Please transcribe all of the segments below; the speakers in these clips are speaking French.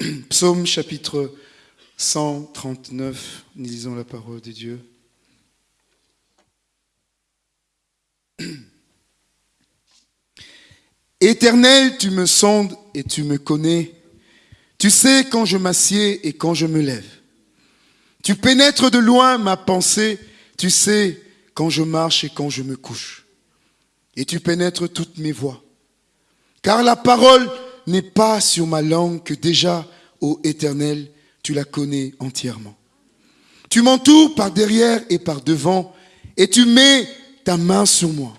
Psaume chapitre 139, nous lisons la parole de Dieu. Éternel, tu me sondes et tu me connais. Tu sais quand je m'assieds et quand je me lève. Tu pénètres de loin ma pensée. Tu sais quand je marche et quand je me couche. Et tu pénètres toutes mes voies. Car la parole n'est pas sur ma langue que déjà, ô Éternel, tu la connais entièrement. Tu m'entoures par derrière et par devant, et tu mets ta main sur moi.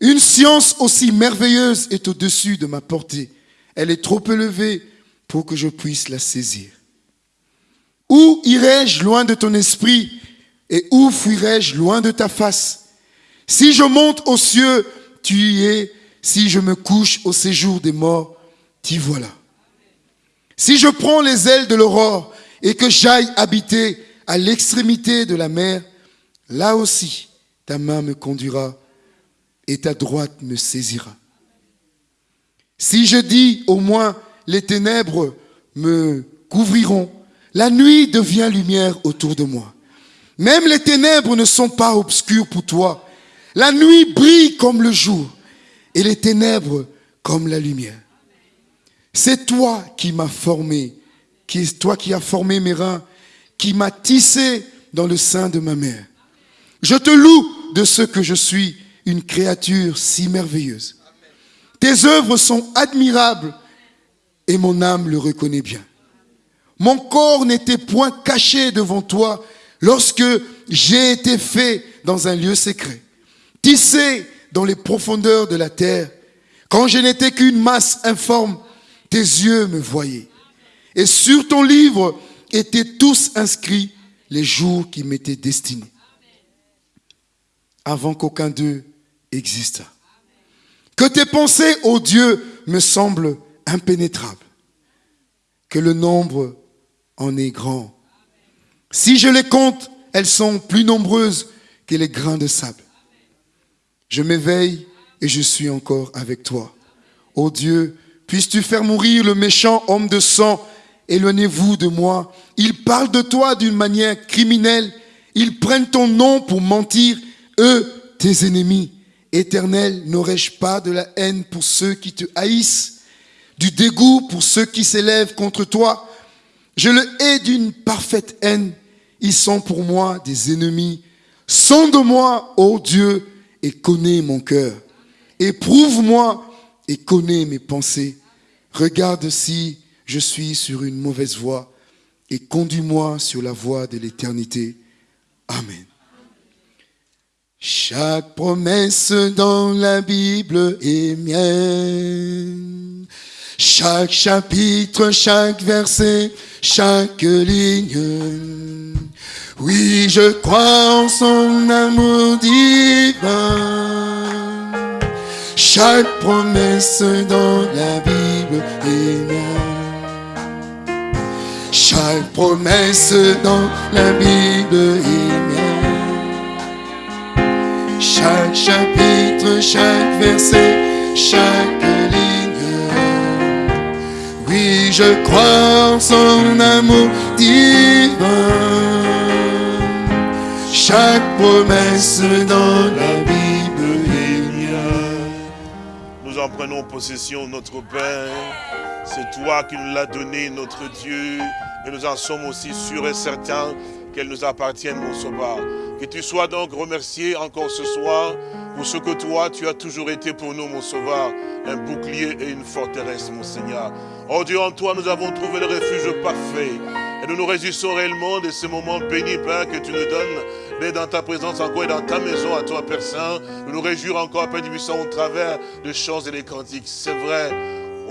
Une science aussi merveilleuse est au-dessus de ma portée. Elle est trop élevée pour que je puisse la saisir. Où irai-je loin de ton esprit et où fuirai-je loin de ta face? Si je monte aux cieux, tu y es. Si je me couche au séjour des morts, t'y voilà. Si je prends les ailes de l'aurore et que j'aille habiter à l'extrémité de la mer, là aussi ta main me conduira et ta droite me saisira. Si je dis au moins les ténèbres me couvriront, la nuit devient lumière autour de moi. Même les ténèbres ne sont pas obscures pour toi. La nuit brille comme le jour et les ténèbres comme la lumière. C'est toi qui m'as formé, qui est toi qui as formé mes reins, qui m'as tissé dans le sein de ma mère. Je te loue de ce que je suis une créature si merveilleuse. Tes œuvres sont admirables et mon âme le reconnaît bien. Mon corps n'était point caché devant toi lorsque j'ai été fait dans un lieu secret, tissé dans les profondeurs de la terre. Quand je n'étais qu'une masse informe, tes yeux me voyaient. Et sur ton livre étaient tous inscrits les jours qui m'étaient destinés, avant qu'aucun d'eux exista. Que tes pensées, ô Dieu, me semblent impénétrables. Que le nombre en est grand. Si je les compte, elles sont plus nombreuses que les grains de sable. Je m'éveille et je suis encore avec toi. Ô Dieu, puisses-tu faire mourir le méchant homme de sang? Éloignez-vous de moi. Ils parlent de toi d'une manière criminelle. Ils prennent ton nom pour mentir, eux, tes ennemis. Éternel, n'aurais-je pas de la haine pour ceux qui te haïssent, du dégoût pour ceux qui s'élèvent contre toi? Je le hais d'une parfaite haine. Ils sont pour moi des ennemis. Sonde-moi, ô Dieu, et connais mon cœur. Éprouve-moi et connais mes pensées. Regarde si je suis sur une mauvaise voie et conduis-moi sur la voie de l'éternité. Amen. Chaque promesse dans la Bible est mienne. Chaque chapitre, chaque verset, chaque ligne. Oui, je crois en son amour divin. Chaque promesse dans la Bible est mienne. Chaque promesse dans la Bible est mienne. Chaque chapitre, chaque verset, chaque ligne. Oui, je crois en son amour divin. Chaque promesse dans la Bible en prenons possession, notre Père. C'est toi qui nous l'as donné, notre Dieu. Et nous en sommes aussi sûrs et certains qu'elle nous appartienne, mon sauveur. Que tu sois donc remercié encore ce soir pour ce que toi, tu as toujours été pour nous, mon sauveur, un bouclier et une forteresse, mon Seigneur. Oh Dieu, en toi, nous avons trouvé le refuge parfait. Et nous nous réjouissons réellement de ce moment béni, Père, que tu nous donnes, mais dans ta présence encore et dans ta maison à toi, Père Saint. Nous nous réjouissons encore, Père du au travers des chants et des cantiques. C'est vrai,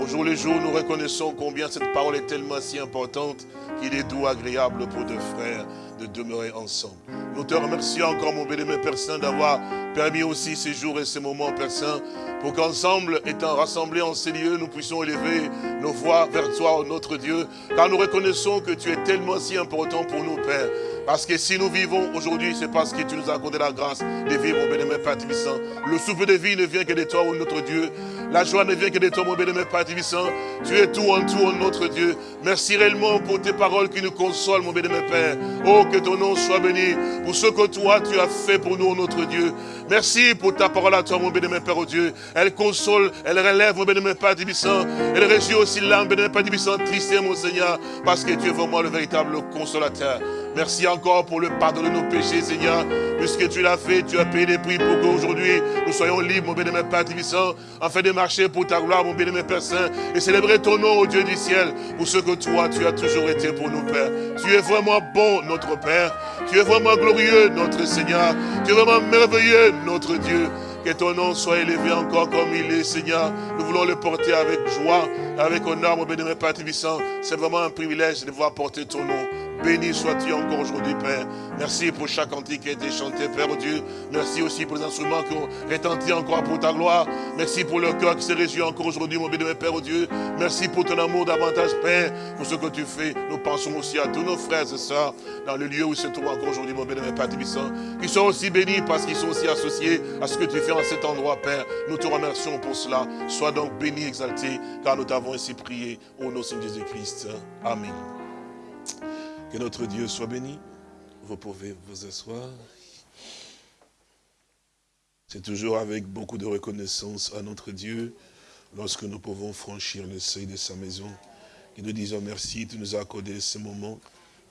au jour le jour, nous reconnaissons combien cette parole est tellement si importante qu'il est doux, agréable pour deux frères de demeurer ensemble. Nous te remercions encore, mon béni, Père Saint, d'avoir permis aussi ces jours et ces moments, Père Saint, pour qu'ensemble, étant rassemblés en ces lieux, nous puissions élever nos voix vers toi, notre Dieu, car nous reconnaissons que tu es tellement si important pour nous, Père. Parce que si nous vivons aujourd'hui, c'est parce que tu nous as accordé la grâce de vivre, mon bénémoine Père Tibissant. Le souffle de vie ne vient que de toi, oh notre Dieu. La joie ne vient que de toi, mon bénémoine Père Tibissant. Tu es tout en tout, oh notre Dieu. Merci réellement pour tes paroles qui nous consolent, mon bénémoine Père. Oh, que ton nom soit béni pour ce que toi, tu as fait pour nous, notre Dieu. Merci pour ta parole à toi, mon bénémoine Père, oh Dieu. Elle console, elle relève, mon bénémoine Père Tibissant. Elle réjouit aussi l'âme, bénémoine Père Tibissant, triste, mon Seigneur, parce que tu es vraiment le véritable consolateur. Merci encore pour le pardon de nos péchés, Seigneur. Puisque tu l'as fait, tu as payé les prix pour qu'aujourd'hui nous soyons libres, mon bénémoine Père Tibissant, afin de marcher pour ta gloire, mon bénémoine Père Saint, et célébrer ton nom, au Dieu du ciel, pour ce que toi, tu as toujours été pour nous, Père. Tu es vraiment bon, notre Père. Tu es vraiment glorieux, notre Seigneur. Tu es vraiment merveilleux, notre Dieu. Que ton nom soit élevé encore comme il est, Seigneur. Nous voulons le porter avec joie, avec honneur, mon bénémoine Père Tibissant. C'est vraiment un privilège de voir porter ton nom. Béni sois-tu encore aujourd'hui, Père. Merci pour chaque cantique qui a été chanté, Père Dieu. Merci aussi pour les instruments qui ont retenti encore pour ta gloire. Merci pour le cœur qui s'est réjoui encore aujourd'hui, mon béni, Père Dieu. Merci pour ton amour davantage, Père, pour ce que tu fais. Nous pensons aussi à tous nos frères et sœurs dans le lieu où ils se trouvent encore aujourd'hui, mon béni, Père Tibissant, qui sont aussi bénis parce qu'ils sont aussi associés à ce que tu fais en cet endroit, Père. Nous te remercions pour cela. Sois donc béni, exalté, car nous t'avons ainsi prié au nom de Jésus-Christ. Amen. Que notre Dieu soit béni. Vous pouvez vous asseoir. C'est toujours avec beaucoup de reconnaissance à notre Dieu lorsque nous pouvons franchir le seuil de sa maison. Et nous disons merci, tu nous as accordé ce moment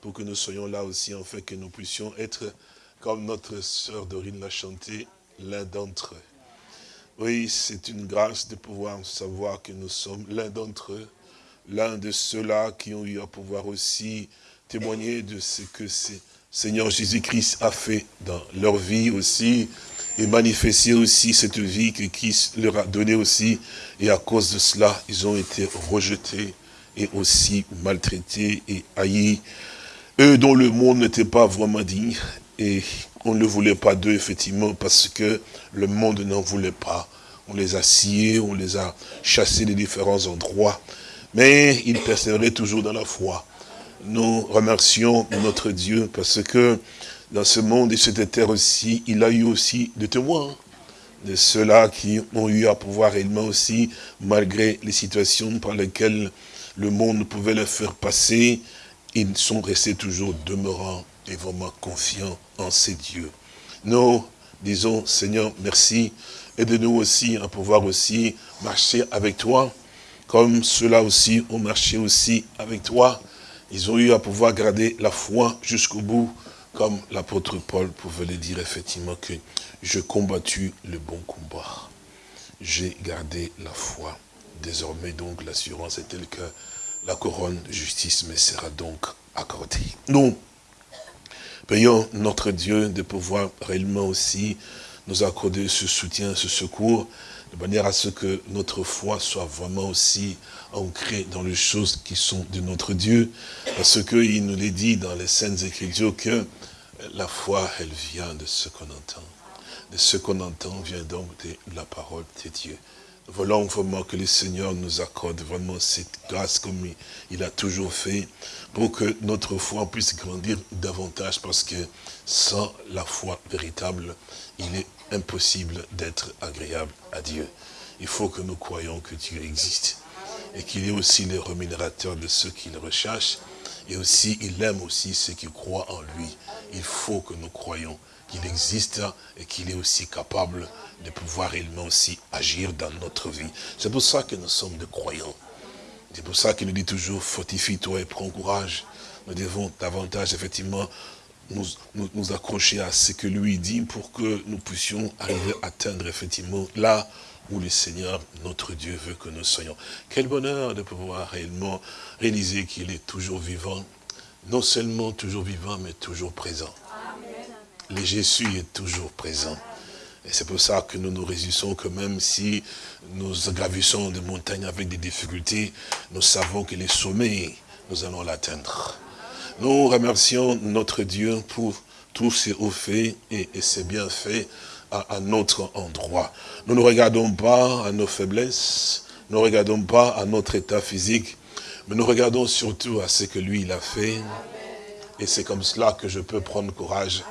pour que nous soyons là aussi, afin que nous puissions être, comme notre sœur Dorine l'a chanté, l'un d'entre eux. Oui, c'est une grâce de pouvoir savoir que nous sommes l'un d'entre eux, l'un de ceux-là qui ont eu à pouvoir aussi témoigner de ce que Seigneur Jésus-Christ a fait dans leur vie aussi, et manifester aussi cette vie que Christ leur a donnée aussi. Et à cause de cela, ils ont été rejetés et aussi maltraités et haïs. Eux dont le monde n'était pas vraiment digne, et on ne voulait pas d'eux, effectivement, parce que le monde n'en voulait pas. On les a sciés, on les a chassés des différents endroits. Mais ils persévéraient toujours dans la foi nous remercions notre Dieu parce que dans ce monde et cette terre aussi, il a eu aussi des témoins de ceux-là qui ont eu à pouvoir réellement aussi, malgré les situations par lesquelles le monde pouvait les faire passer, ils sont restés toujours demeurants et vraiment confiants en ces dieux. Nous disons, Seigneur, merci, aide-nous aussi à pouvoir aussi marcher avec toi, comme ceux-là aussi ont marché aussi avec toi, ils ont eu à pouvoir garder la foi jusqu'au bout, comme l'apôtre Paul pouvait le dire effectivement que je combattu le bon combat. J'ai gardé la foi. Désormais donc l'assurance est telle que la couronne de justice me sera donc accordée. Nous payons notre Dieu de pouvoir réellement aussi nous accorder ce soutien, ce secours, de manière à ce que notre foi soit vraiment aussi ancrée dans les choses qui sont de notre Dieu, parce qu'il nous l'a dit dans les Saintes Écritures que la foi, elle vient de ce qu'on entend. De ce qu'on entend vient donc de la parole de Dieu. Voulons vraiment que le Seigneur nous accorde vraiment cette grâce comme il a toujours fait, pour que notre foi puisse grandir davantage, parce que sans la foi véritable, il est impossible d'être agréable à Dieu. Il faut que nous croyons que Dieu existe et qu'il est aussi le rémunérateur de ceux qui le recherchent et aussi il aime aussi ceux qui croient en lui. Il faut que nous croyons qu'il existe et qu'il est aussi capable de pouvoir réellement aussi agir dans notre vie. C'est pour ça que nous sommes des croyants. C'est pour ça qu'il nous dit toujours, fortifie-toi et prends courage. Nous devons davantage, effectivement, nous, nous, accrocher à ce que lui dit pour que nous puissions arriver à atteindre effectivement là où le Seigneur, notre Dieu, veut que nous soyons. Quel bonheur de pouvoir réellement réaliser qu'il est toujours vivant, non seulement toujours vivant, mais toujours présent. Le Jésus est toujours présent. Et c'est pour ça que nous nous réjouissons que même si nous gravissons des montagnes avec des difficultés, nous savons que les sommets, nous allons l'atteindre. Nous remercions notre Dieu pour tous ses hauts faits et, ses bienfaits à, à, notre endroit. Nous ne regardons pas à nos faiblesses, nous ne regardons pas à notre état physique, mais nous regardons surtout à ce que lui il a fait Et c'est comme cela que je peux prendre courage.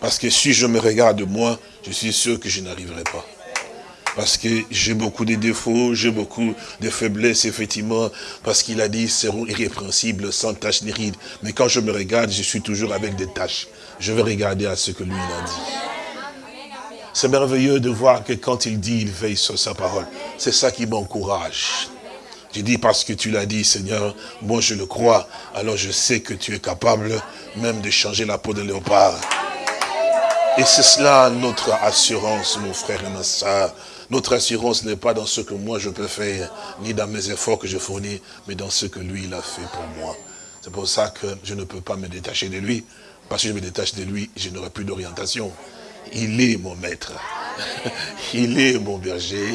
Parce que si je me regarde moi, je suis sûr que je n'arriverai pas. Parce que j'ai beaucoup de défauts, j'ai beaucoup de faiblesses, effectivement, parce qu'il a dit, seront irrépréhensibles, sans taches ni rides. Mais quand je me regarde, je suis toujours avec des taches. Je vais regarder à ce que lui a dit. C'est merveilleux de voir que quand il dit, il veille sur sa parole. C'est ça qui m'encourage. Je dis parce que tu l'as dit, Seigneur, moi je le crois, alors je sais que tu es capable même de changer la peau de léopard. Et c'est cela notre assurance, mon frère et ma soeur. Notre assurance n'est pas dans ce que moi je peux faire, ni dans mes efforts que je fournis, mais dans ce que lui, il a fait pour moi. C'est pour ça que je ne peux pas me détacher de lui. Parce que je me détache de lui, je n'aurai plus d'orientation. Il est mon maître. Il est mon berger.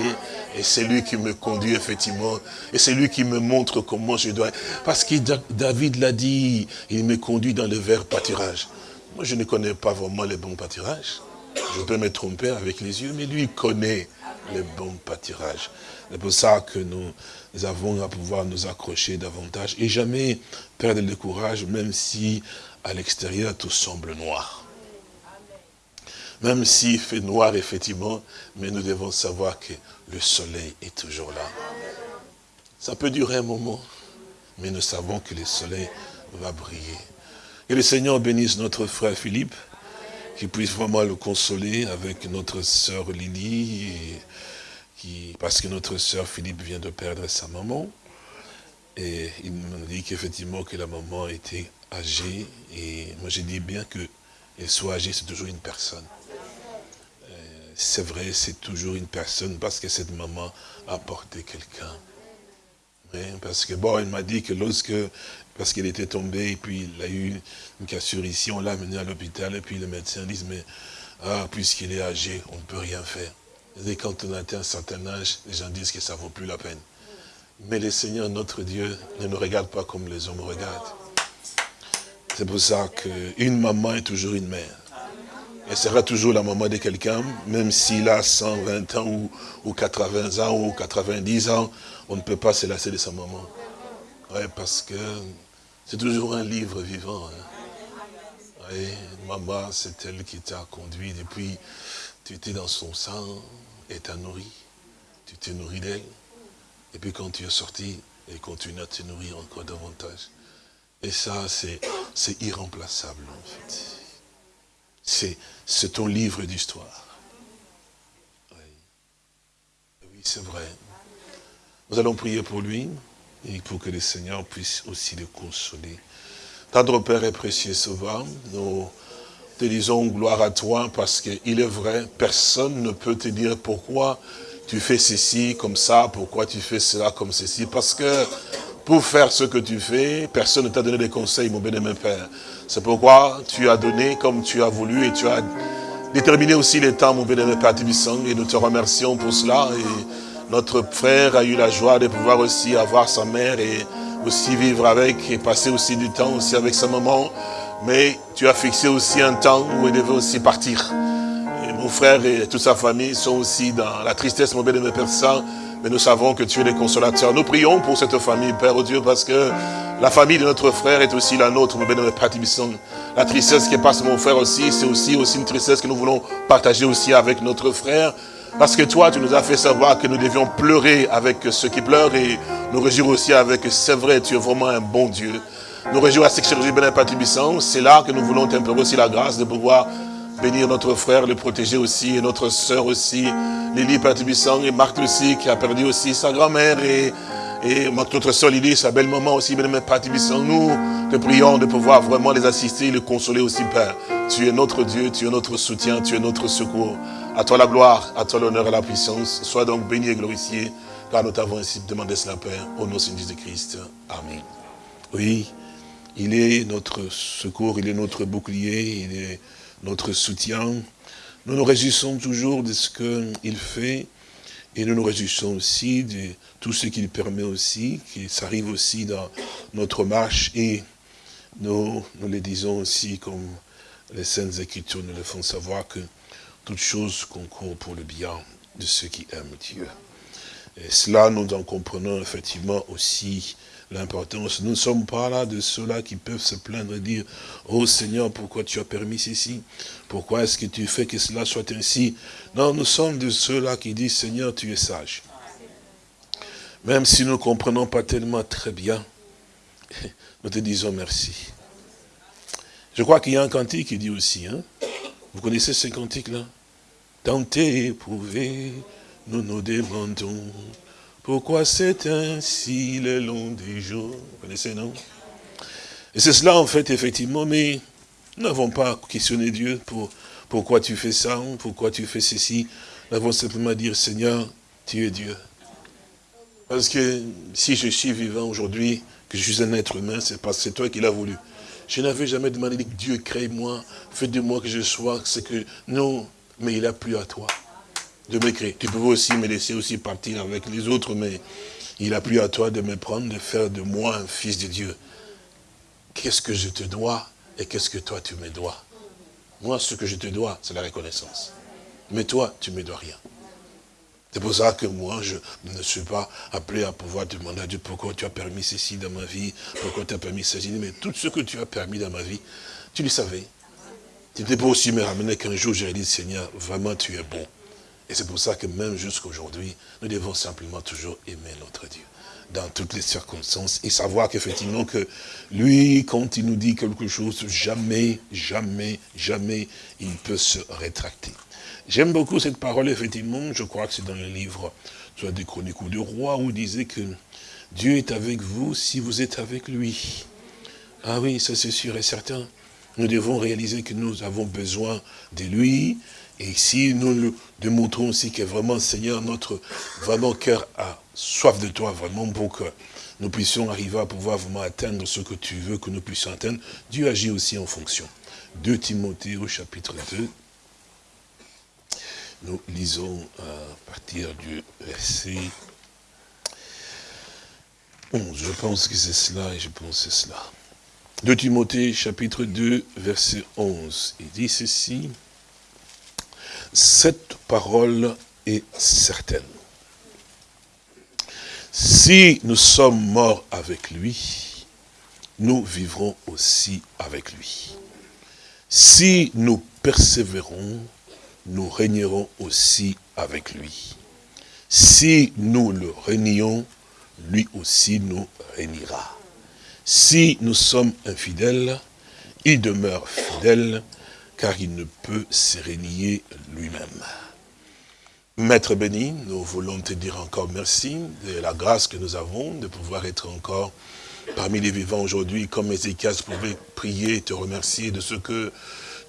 Et c'est lui qui me conduit, effectivement. Et c'est lui qui me montre comment je dois... Parce que David l'a dit, il me conduit dans le vert pâturage. Moi, je ne connais pas vraiment les bons pâturages. Je peux me tromper avec les yeux, mais lui, connaît les bons pâturages. C'est pour ça que nous, avons à pouvoir nous accrocher davantage et jamais perdre le courage, même si à l'extérieur tout semble noir. Même s'il fait noir, effectivement, mais nous devons savoir que le soleil est toujours là. Ça peut durer un moment, mais nous savons que le soleil va briller. Que le Seigneur bénisse notre frère Philippe, qu'il puisse vraiment le consoler avec notre sœur Lily, qui, parce que notre sœur Philippe vient de perdre sa maman. Et il me dit qu'effectivement que la maman était âgée. Et moi j'ai dit bien qu'elle soit âgée, c'est toujours une personne. C'est vrai, c'est toujours une personne parce que cette maman a porté quelqu'un. Parce que bon, il m'a dit que lorsque parce qu'il était tombé, et puis il a eu une cassure ici, on l'a amené à l'hôpital, et puis le médecin dit, mais ah, puisqu'il est âgé, on ne peut rien faire. Et quand on atteint un certain âge, les gens disent que ça ne vaut plus la peine. Mais le Seigneur, notre Dieu, ne nous regarde pas comme les hommes regardent. C'est pour ça qu'une maman est toujours une mère. Elle sera toujours la maman de quelqu'un, même s'il a 120 ans ou, ou, 80 ans ou 90 ans, on ne peut pas se lasser de sa maman. Ouais, parce que c'est toujours un livre vivant. Hein. maman, c'est elle qui t'a conduit depuis, tu étais dans son sang et t'a nourri. Tu t'es nourri d'elle. Et puis quand tu es sorti, elle continue à te nourrir encore davantage. Et ça, c'est irremplaçable en fait. C'est ton livre d'histoire. Oui, c'est vrai. Nous allons prier pour lui et pour que le Seigneur puisse aussi le consoler. Tendre Père et précieux Sauveur, nous te disons gloire à toi parce qu'il est vrai, personne ne peut te dire pourquoi tu fais ceci comme ça, pourquoi tu fais cela comme ceci, parce que pour faire ce que tu fais, personne ne t'a donné des conseils, mon bien-aimé Père. C'est pourquoi tu as donné comme tu as voulu et tu as déterminé aussi les temps, mon bien-aimé Père Tibissang, et nous te remercions pour cela. Et notre frère a eu la joie de pouvoir aussi avoir sa mère et aussi vivre avec et passer aussi du temps aussi avec sa maman. Mais tu as fixé aussi un temps où il devait aussi partir. Mon frère et toute sa famille sont aussi dans la tristesse, mon bien-aimé Père Saint. Mais nous savons que tu es le consolateur. Nous prions pour cette famille, Père oh Dieu, parce que la famille de notre frère est aussi la nôtre, mon bien-aimé Père La tristesse qui passe mon frère aussi, c'est aussi, une tristesse que nous voulons partager aussi avec notre frère. Parce que toi, tu nous as fait savoir que nous devions pleurer avec ceux qui pleurent et nous réjouir aussi avec, c'est vrai, tu es vraiment un bon Dieu. Nous réjouir à ce que c'est là que nous voulons t'implorer aussi la grâce de pouvoir bénir notre frère, le protéger aussi, et notre sœur aussi, Lily Patibissant et Marthe aussi, qui a perdu aussi sa grand-mère, et, notre sœur Lily, sa belle-maman aussi, bien Patibissant. Nous te prions de pouvoir vraiment les assister, les consoler aussi, Père. Tu es notre Dieu, tu es notre soutien, tu es notre secours. À toi la gloire, à toi l'honneur et la puissance. Sois donc béni et glorifié, car nous t'avons ainsi demandé cela, Père, au nom de Jésus-Christ. Amen. Oui, il est notre secours, il est notre bouclier, notre soutien. Nous nous réjouissons toujours de ce qu'il fait, et nous nous réjouissons aussi de tout ce qu'il permet aussi, qu'il s'arrive aussi dans notre marche, et nous, nous le disons aussi comme les Saintes Écritures nous le font savoir que toute chose concourt pour le bien de ceux qui aiment Dieu. Et cela, nous en comprenons effectivement aussi l'importance. Nous ne sommes pas là de ceux-là qui peuvent se plaindre et dire, oh Seigneur, pourquoi tu as permis ceci? Pourquoi est-ce que tu fais que cela soit ainsi Non, nous sommes de ceux-là qui disent, Seigneur, tu es sage. Même si nous ne comprenons pas tellement très bien, nous te disons merci. Je crois qu'il y a un cantique qui dit aussi, hein, vous connaissez ce cantique-là? Tenté, éprouvé, nous nous demandons pourquoi c'est ainsi le long des jours? Vous connaissez, non? Et c'est cela, en fait, effectivement, mais nous n'avons pas questionné Dieu pour pourquoi tu fais ça, pourquoi tu fais ceci. Nous avons simplement dit, Seigneur, tu es Dieu. Parce que si je suis vivant aujourd'hui, que je suis un être humain, c'est parce que c'est toi qui l'as voulu. Je n'avais jamais demandé Dieu crée moi, fais de moi que je sois, ce que... Non, mais il a plu à toi de m'écrire. Tu peux aussi me laisser aussi partir avec les autres, mais il a plu à toi de me prendre, de faire de moi un fils de Dieu. Qu'est-ce que je te dois et qu'est-ce que toi tu me dois? Moi, ce que je te dois, c'est la reconnaissance. Mais toi, tu ne me dois rien. C'est pour ça que moi, je ne suis pas appelé à pouvoir demander à Dieu pourquoi tu as permis ceci dans ma vie, pourquoi tu as permis ceci. Mais tout ce que tu as permis dans ma vie, tu le savais. Tu n'étais pas aussi me ramener qu'un jour j'ai dit, Seigneur, vraiment tu es bon. Et c'est pour ça que même jusqu'à aujourd'hui, nous devons simplement toujours aimer notre Dieu dans toutes les circonstances et savoir qu'effectivement que lui, quand il nous dit quelque chose, jamais, jamais, jamais, il peut se rétracter. J'aime beaucoup cette parole, effectivement, je crois que c'est dans le livre, soit des chroniques ou du roi, où il disait que Dieu est avec vous si vous êtes avec lui. Ah oui, ça c'est sûr et certain. Nous devons réaliser que nous avons besoin de lui, et si nous le démontrons aussi que vraiment, Seigneur, notre vraiment cœur a soif de toi, vraiment pour que nous puissions arriver à pouvoir vraiment atteindre ce que tu veux que nous puissions atteindre, Dieu agit aussi en fonction. 2 Timothée au chapitre 2, nous lisons à partir du verset 11. Je pense que c'est cela et je pense que c'est cela. 2 Timothée chapitre 2 verset 11. Il dit ceci. Cette parole est certaine. Si nous sommes morts avec lui, nous vivrons aussi avec lui. Si nous persévérons, nous régnerons aussi avec lui. Si nous le régnons, lui aussi nous régnera. Si nous sommes infidèles, il demeure fidèle, car il ne peut se lui-même. Maître béni, nous voulons te dire encore merci de la grâce que nous avons de pouvoir être encore parmi les vivants aujourd'hui, comme Ézéchias pouvait prier et te remercier de ce que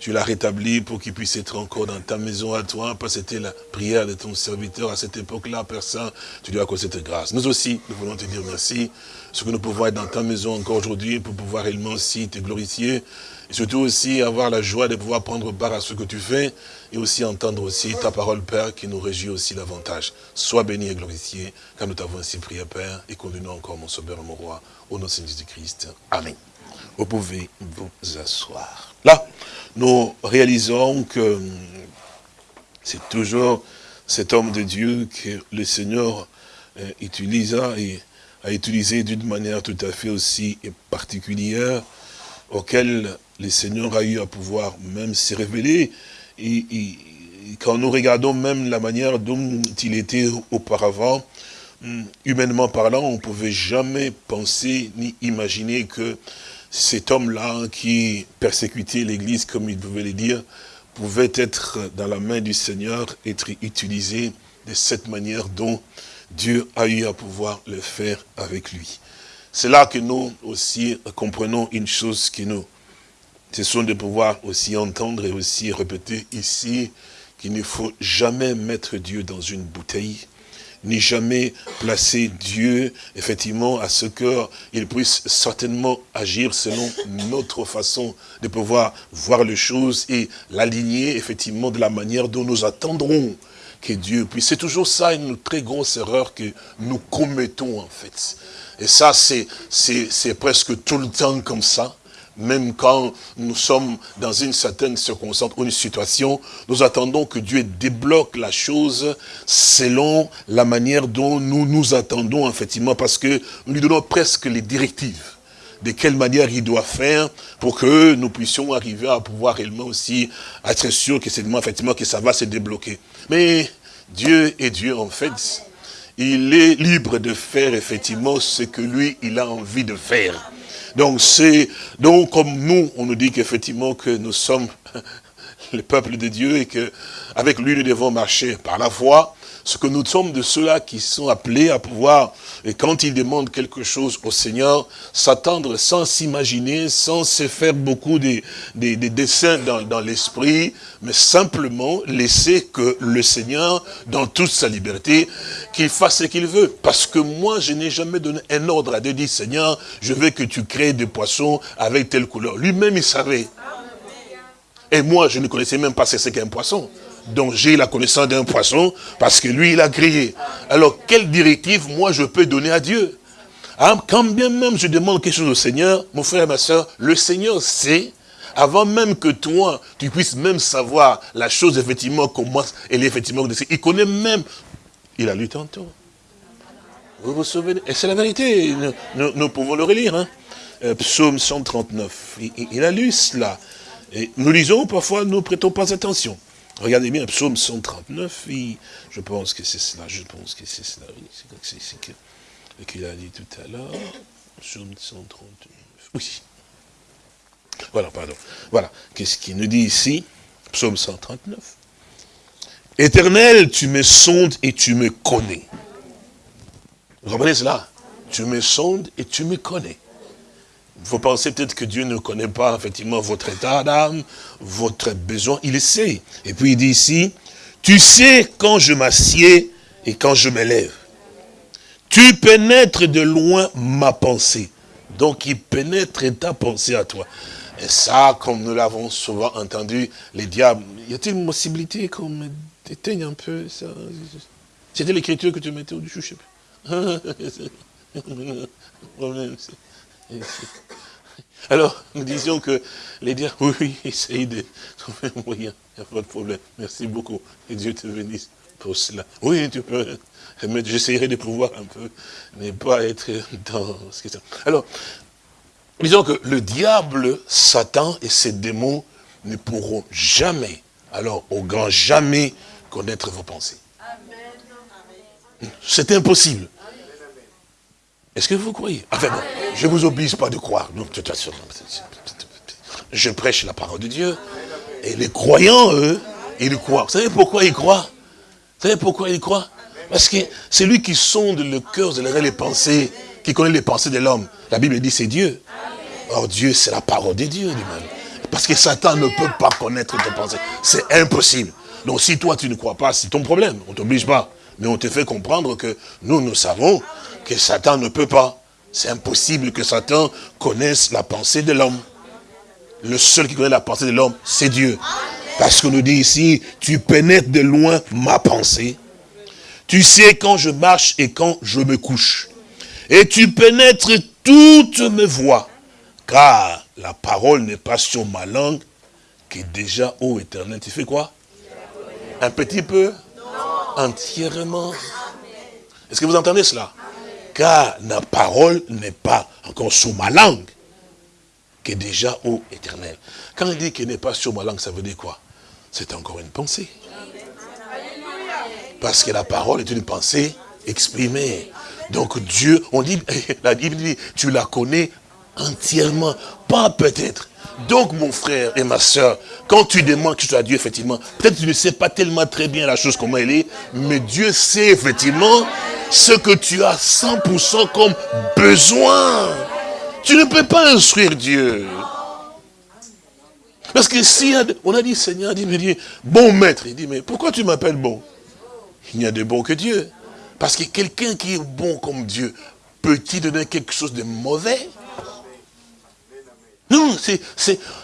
tu l'as rétabli pour qu'il puisse être encore dans ta maison à toi, parce que c'était la prière de ton serviteur à cette époque-là, Saint, tu lui as cette grâce. Nous aussi, nous voulons te dire merci, ce que nous pouvons être dans ta maison encore aujourd'hui, pour pouvoir réellement aussi te glorifier, et surtout aussi avoir la joie de pouvoir prendre part à ce que tu fais, et aussi entendre aussi ta parole, Père, qui nous réjouit aussi davantage. Sois béni et glorifié, car nous t'avons ainsi prié, Père, et conduis-nous encore, mon sauveur, mon roi, au nom de Jésus-Christ. Amen. Vous pouvez vous asseoir. Là, nous réalisons que c'est toujours cet homme de Dieu que le Seigneur euh, utilisa et a utilisé d'une manière tout à fait aussi particulière, auquel le Seigneur a eu à pouvoir même se révéler. Et, quand nous regardons même la manière dont il était auparavant, hum, humainement parlant, on ne pouvait jamais penser ni imaginer que cet homme-là qui persécutait l'Église, comme il pouvait le dire, pouvait être dans la main du Seigneur, être utilisé de cette manière dont Dieu a eu à pouvoir le faire avec lui. C'est là que nous aussi comprenons une chose qui nous, ce sont de pouvoir aussi entendre et aussi répéter ici qu'il ne faut jamais mettre Dieu dans une bouteille, ni jamais placer Dieu, effectivement, à ce qu'il puisse certainement agir selon notre façon de pouvoir voir les choses et l'aligner, effectivement, de la manière dont nous attendrons que. C'est toujours ça une très grosse erreur que nous commettons, en fait. Et ça, c'est presque tout le temps comme ça. même quand nous sommes dans une certaine circonstance ou une situation, nous attendons que Dieu débloque la chose selon la manière dont nous nous attendons, effectivement, parce que nous lui donnons presque les directives de quelle manière il doit faire pour que nous puissions arriver à pouvoir réellement aussi être sûr que effectivement que ça va se débloquer. Mais Dieu est Dieu en fait. Il est libre de faire effectivement ce que lui, il a envie de faire. Donc c'est donc comme nous, on nous dit qu'effectivement que nous sommes le peuple de Dieu et que avec lui nous devons marcher par la foi, ce que nous sommes de ceux-là qui sont appelés à pouvoir, et quand ils demandent quelque chose au Seigneur, s'attendre sans s'imaginer, sans se faire beaucoup de, dessins dans, dans l'esprit, mais simplement laisser que le Seigneur, dans toute sa liberté, qu'il fasse ce qu'il veut. Parce que moi, je n'ai jamais donné un ordre à Dieu, dit Seigneur, je veux que tu crées des poissons avec telle couleur. Lui-même, il savait. Et moi, je ne connaissais même pas ce qu'est un poisson dont j'ai la connaissance d'un poisson, parce que lui, il a crié. Alors, quelle directive, moi, je peux donner à Dieu? Hein, Quand bien même je demande quelque chose au Seigneur, mon frère et ma soeur, le Seigneur sait, avant même que toi, tu puisses même savoir la chose, effectivement, comment elle est effectivement Il connaît même, il a lu tantôt. Vous vous souvenez? Et c'est la vérité, nous, pouvons le relire. Hein. Euh, psaume 139, il, a lu cela. Nous lisons, parfois, nous ne prêtons pas attention. Regardez bien, psaume 139, je pense que c'est cela, je pense que c'est cela, c'est ce qu'il a dit tout à l'heure, psaume 139, oui. Voilà, pardon. Voilà, qu'est-ce qu'il nous dit ici? Psaume 139. Éternel, tu me sondes et tu me connais. Vous comprenez cela? Tu me sondes et tu me connais. Vous pensez peut-être que Dieu ne connaît pas effectivement votre état d'âme, votre besoin, il le sait. Et puis il dit ici, tu sais quand je m'assieds et quand je m'élève. Tu pénètres de loin ma pensée. Donc il pénètre ta pensée à toi. Et ça, comme nous l'avons souvent entendu, les diables, y a-t-il une possibilité qu'on éteigne un peu ça? C'était l'écriture que tu mettais au-dessus, je sais Alors, nous disions que les diables, oui, oui, essaye de trouver un moyen, il n'y a pas de problème. Merci beaucoup. Et Dieu te bénisse pour cela. Oui, tu peux, mais j'essaierai de pouvoir un peu ne pas être dans ce que c'est. Alors, disons que le diable, Satan et ses démons ne pourront jamais, alors au grand jamais, connaître vos pensées. C'est impossible. Est-ce que vous croyez? Enfin bon, je ne vous oblige pas de croire. Non, je prêche la parole de Dieu. Et les croyants, eux, ils croient. Vous savez pourquoi ils croient? Vous savez pourquoi ils croient? Parce que c'est lui qui sonde le cœur, les pensées, qui connaît les pensées de l'homme. La Bible dit c'est Dieu. Or Dieu, c'est la parole de Dieu lui-même. Parce que Satan ne peut pas connaître tes pensées. C'est impossible. Donc si toi tu ne crois pas, c'est ton problème. On ne t'oblige pas. Mais on te fait comprendre que nous, nous savons que Satan ne peut pas. C'est impossible que Satan connaisse la pensée de l'homme. Le seul qui connaît la pensée de l'homme, c'est Dieu. Parce qu'on nous dit ici, tu pénètres de loin ma pensée. Tu sais quand je marche et quand je me couche. Et tu pénètres toutes mes voix. Car la parole n'est pas sur ma langue, qui est déjà, ô éternel, tu fais quoi? Un petit peu Entièrement. Est-ce que vous entendez cela? Car la parole n'est pas encore sur ma langue, qui est déjà au éternel. Quand il dit qu'il n'est pas sur ma langue, ça veut dire quoi? C'est encore une pensée. Parce que la parole est une pensée exprimée. Donc Dieu, on dit, la Bible dit, tu la connais entièrement, pas peut-être. Donc mon frère et ma soeur, quand tu demandes que tu à Dieu, effectivement, peut-être tu ne sais pas tellement très bien la chose comment elle est, mais Dieu sait effectivement ce que tu as 100% comme besoin. Tu ne peux pas instruire Dieu. Parce que si on a dit, Seigneur, dit, dit, bon maître, il dit, mais pourquoi tu m'appelles bon? Il n'y a de bon que Dieu. Parce que quelqu'un qui est bon comme Dieu, peut-il donner quelque chose de mauvais? Non, c'est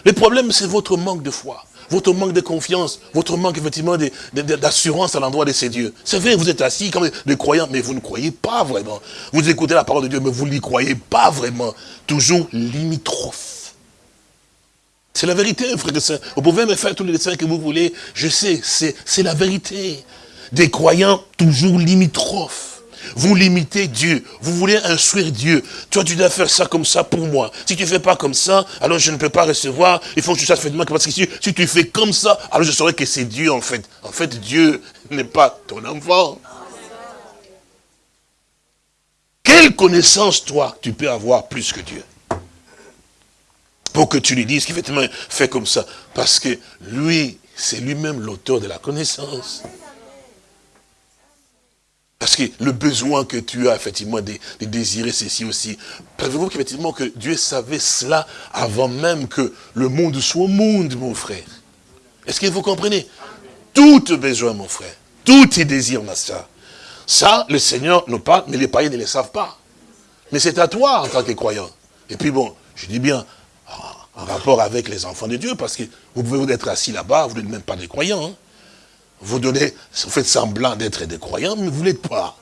le problème, c'est votre manque de foi votre manque de confiance, votre manque effectivement d'assurance à l'endroit de ces dieux. C'est vrai, vous êtes assis comme des croyants, mais vous ne croyez pas vraiment. Vous écoutez la parole de Dieu, mais vous n'y croyez pas vraiment. Toujours limitrophe. C'est la vérité, frère et soeur. Vous pouvez me faire tous les dessins que vous voulez. Je sais, c'est la vérité. Des croyants toujours limitrophes. Vous limitez Dieu. Vous voulez instruire Dieu. Toi, tu dois faire ça comme ça pour moi. Si tu ne fais pas comme ça, alors je ne peux pas recevoir. Il faut que tu fasses moi. Parce que si, tu fais comme ça, alors je saurais que c'est Dieu en fait. En fait, Dieu n'est pas ton enfant. Quelle connaissance, toi, tu peux avoir plus que Dieu? Pour que tu lui dises qu'effectivement, fait comme ça. Parce que lui, c'est lui-même l'auteur de la connaissance. Parce que le besoin que tu as, effectivement, de, désirer ceci aussi. Savez-vous qu'effectivement, que Dieu savait cela avant même que le monde soit monde, mon frère? Est-ce que vous comprenez? Tout besoin, mon frère. Tout tes désirs, ma soeur. Ça, le Seigneur nous parle, mais les païens ne le savent pas. Mais c'est à toi, en tant que croyant. Et puis bon, je dis bien, en rapport avec les enfants de Dieu, parce que vous pouvez vous être assis là-bas, vous n'êtes même pas des croyants. Hein. Vous donnez, vous faites semblant d'être des croyants, mais vous ne l'êtes pas.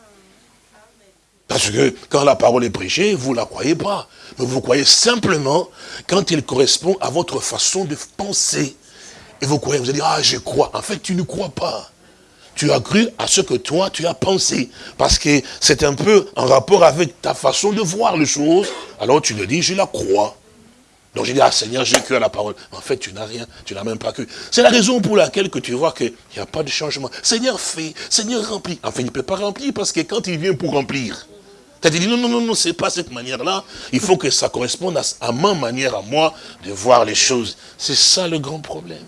Parce que quand la parole est prêchée, vous ne la croyez pas. Mais vous croyez simplement quand il correspond à votre façon de penser. Et vous croyez, vous allez dire, ah, je crois. En fait, tu ne crois pas. Tu as cru à ce que toi, tu as pensé. Parce que c'est un peu en rapport avec ta façon de voir les choses. Alors tu le dis, je la crois. Donc j'ai dit, ah Seigneur, j'ai cru à la parole. En fait, tu n'as rien, tu n'as même pas cru. C'est la raison pour laquelle que tu vois qu'il n'y a pas de changement. Seigneur fait, Seigneur remplit. Enfin, il ne peut pas remplir parce que quand il vient pour remplir, tu as dit, non, non, non, non, c'est pas cette manière-là. Il faut que ça corresponde à, à ma manière, à moi, de voir les choses. C'est ça le grand problème.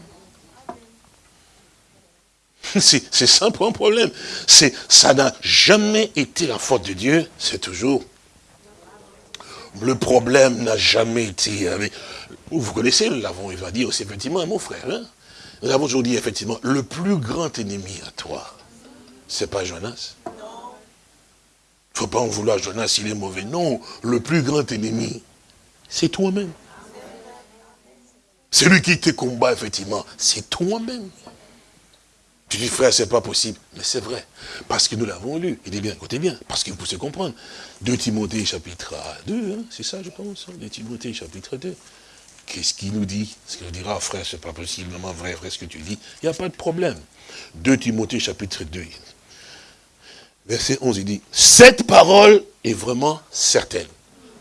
C'est simple un problème. Ça n'a jamais été la faute de Dieu, c'est toujours. Le problème n'a jamais été... Vous connaissez, nous l'avons dit aussi effectivement, mon frère. Hein. nous avons toujours dit effectivement, le plus grand ennemi à toi, c'est pas Jonas. Il ne faut pas en vouloir Jonas, il est mauvais. Non, le plus grand ennemi, c'est toi-même. Celui qui te combat, effectivement, c'est toi-même. Tu dis, frère, c'est pas possible. Mais c'est vrai. Parce que nous l'avons lu. Il dit bien, écoutez bien, parce que vous pouvez comprendre. 2 Timothée chapitre 2, hein, c'est ça, je pense. 2 hein, Timothée chapitre 2. Qu'est-ce qu'il nous dit? Ce qu'il dira, frère, c'est pas possiblement vrai, vrai ce que tu dis? Il n'y a pas de problème. 2 Timothée chapitre 2. Verset 11, il dit, cette parole est vraiment certaine.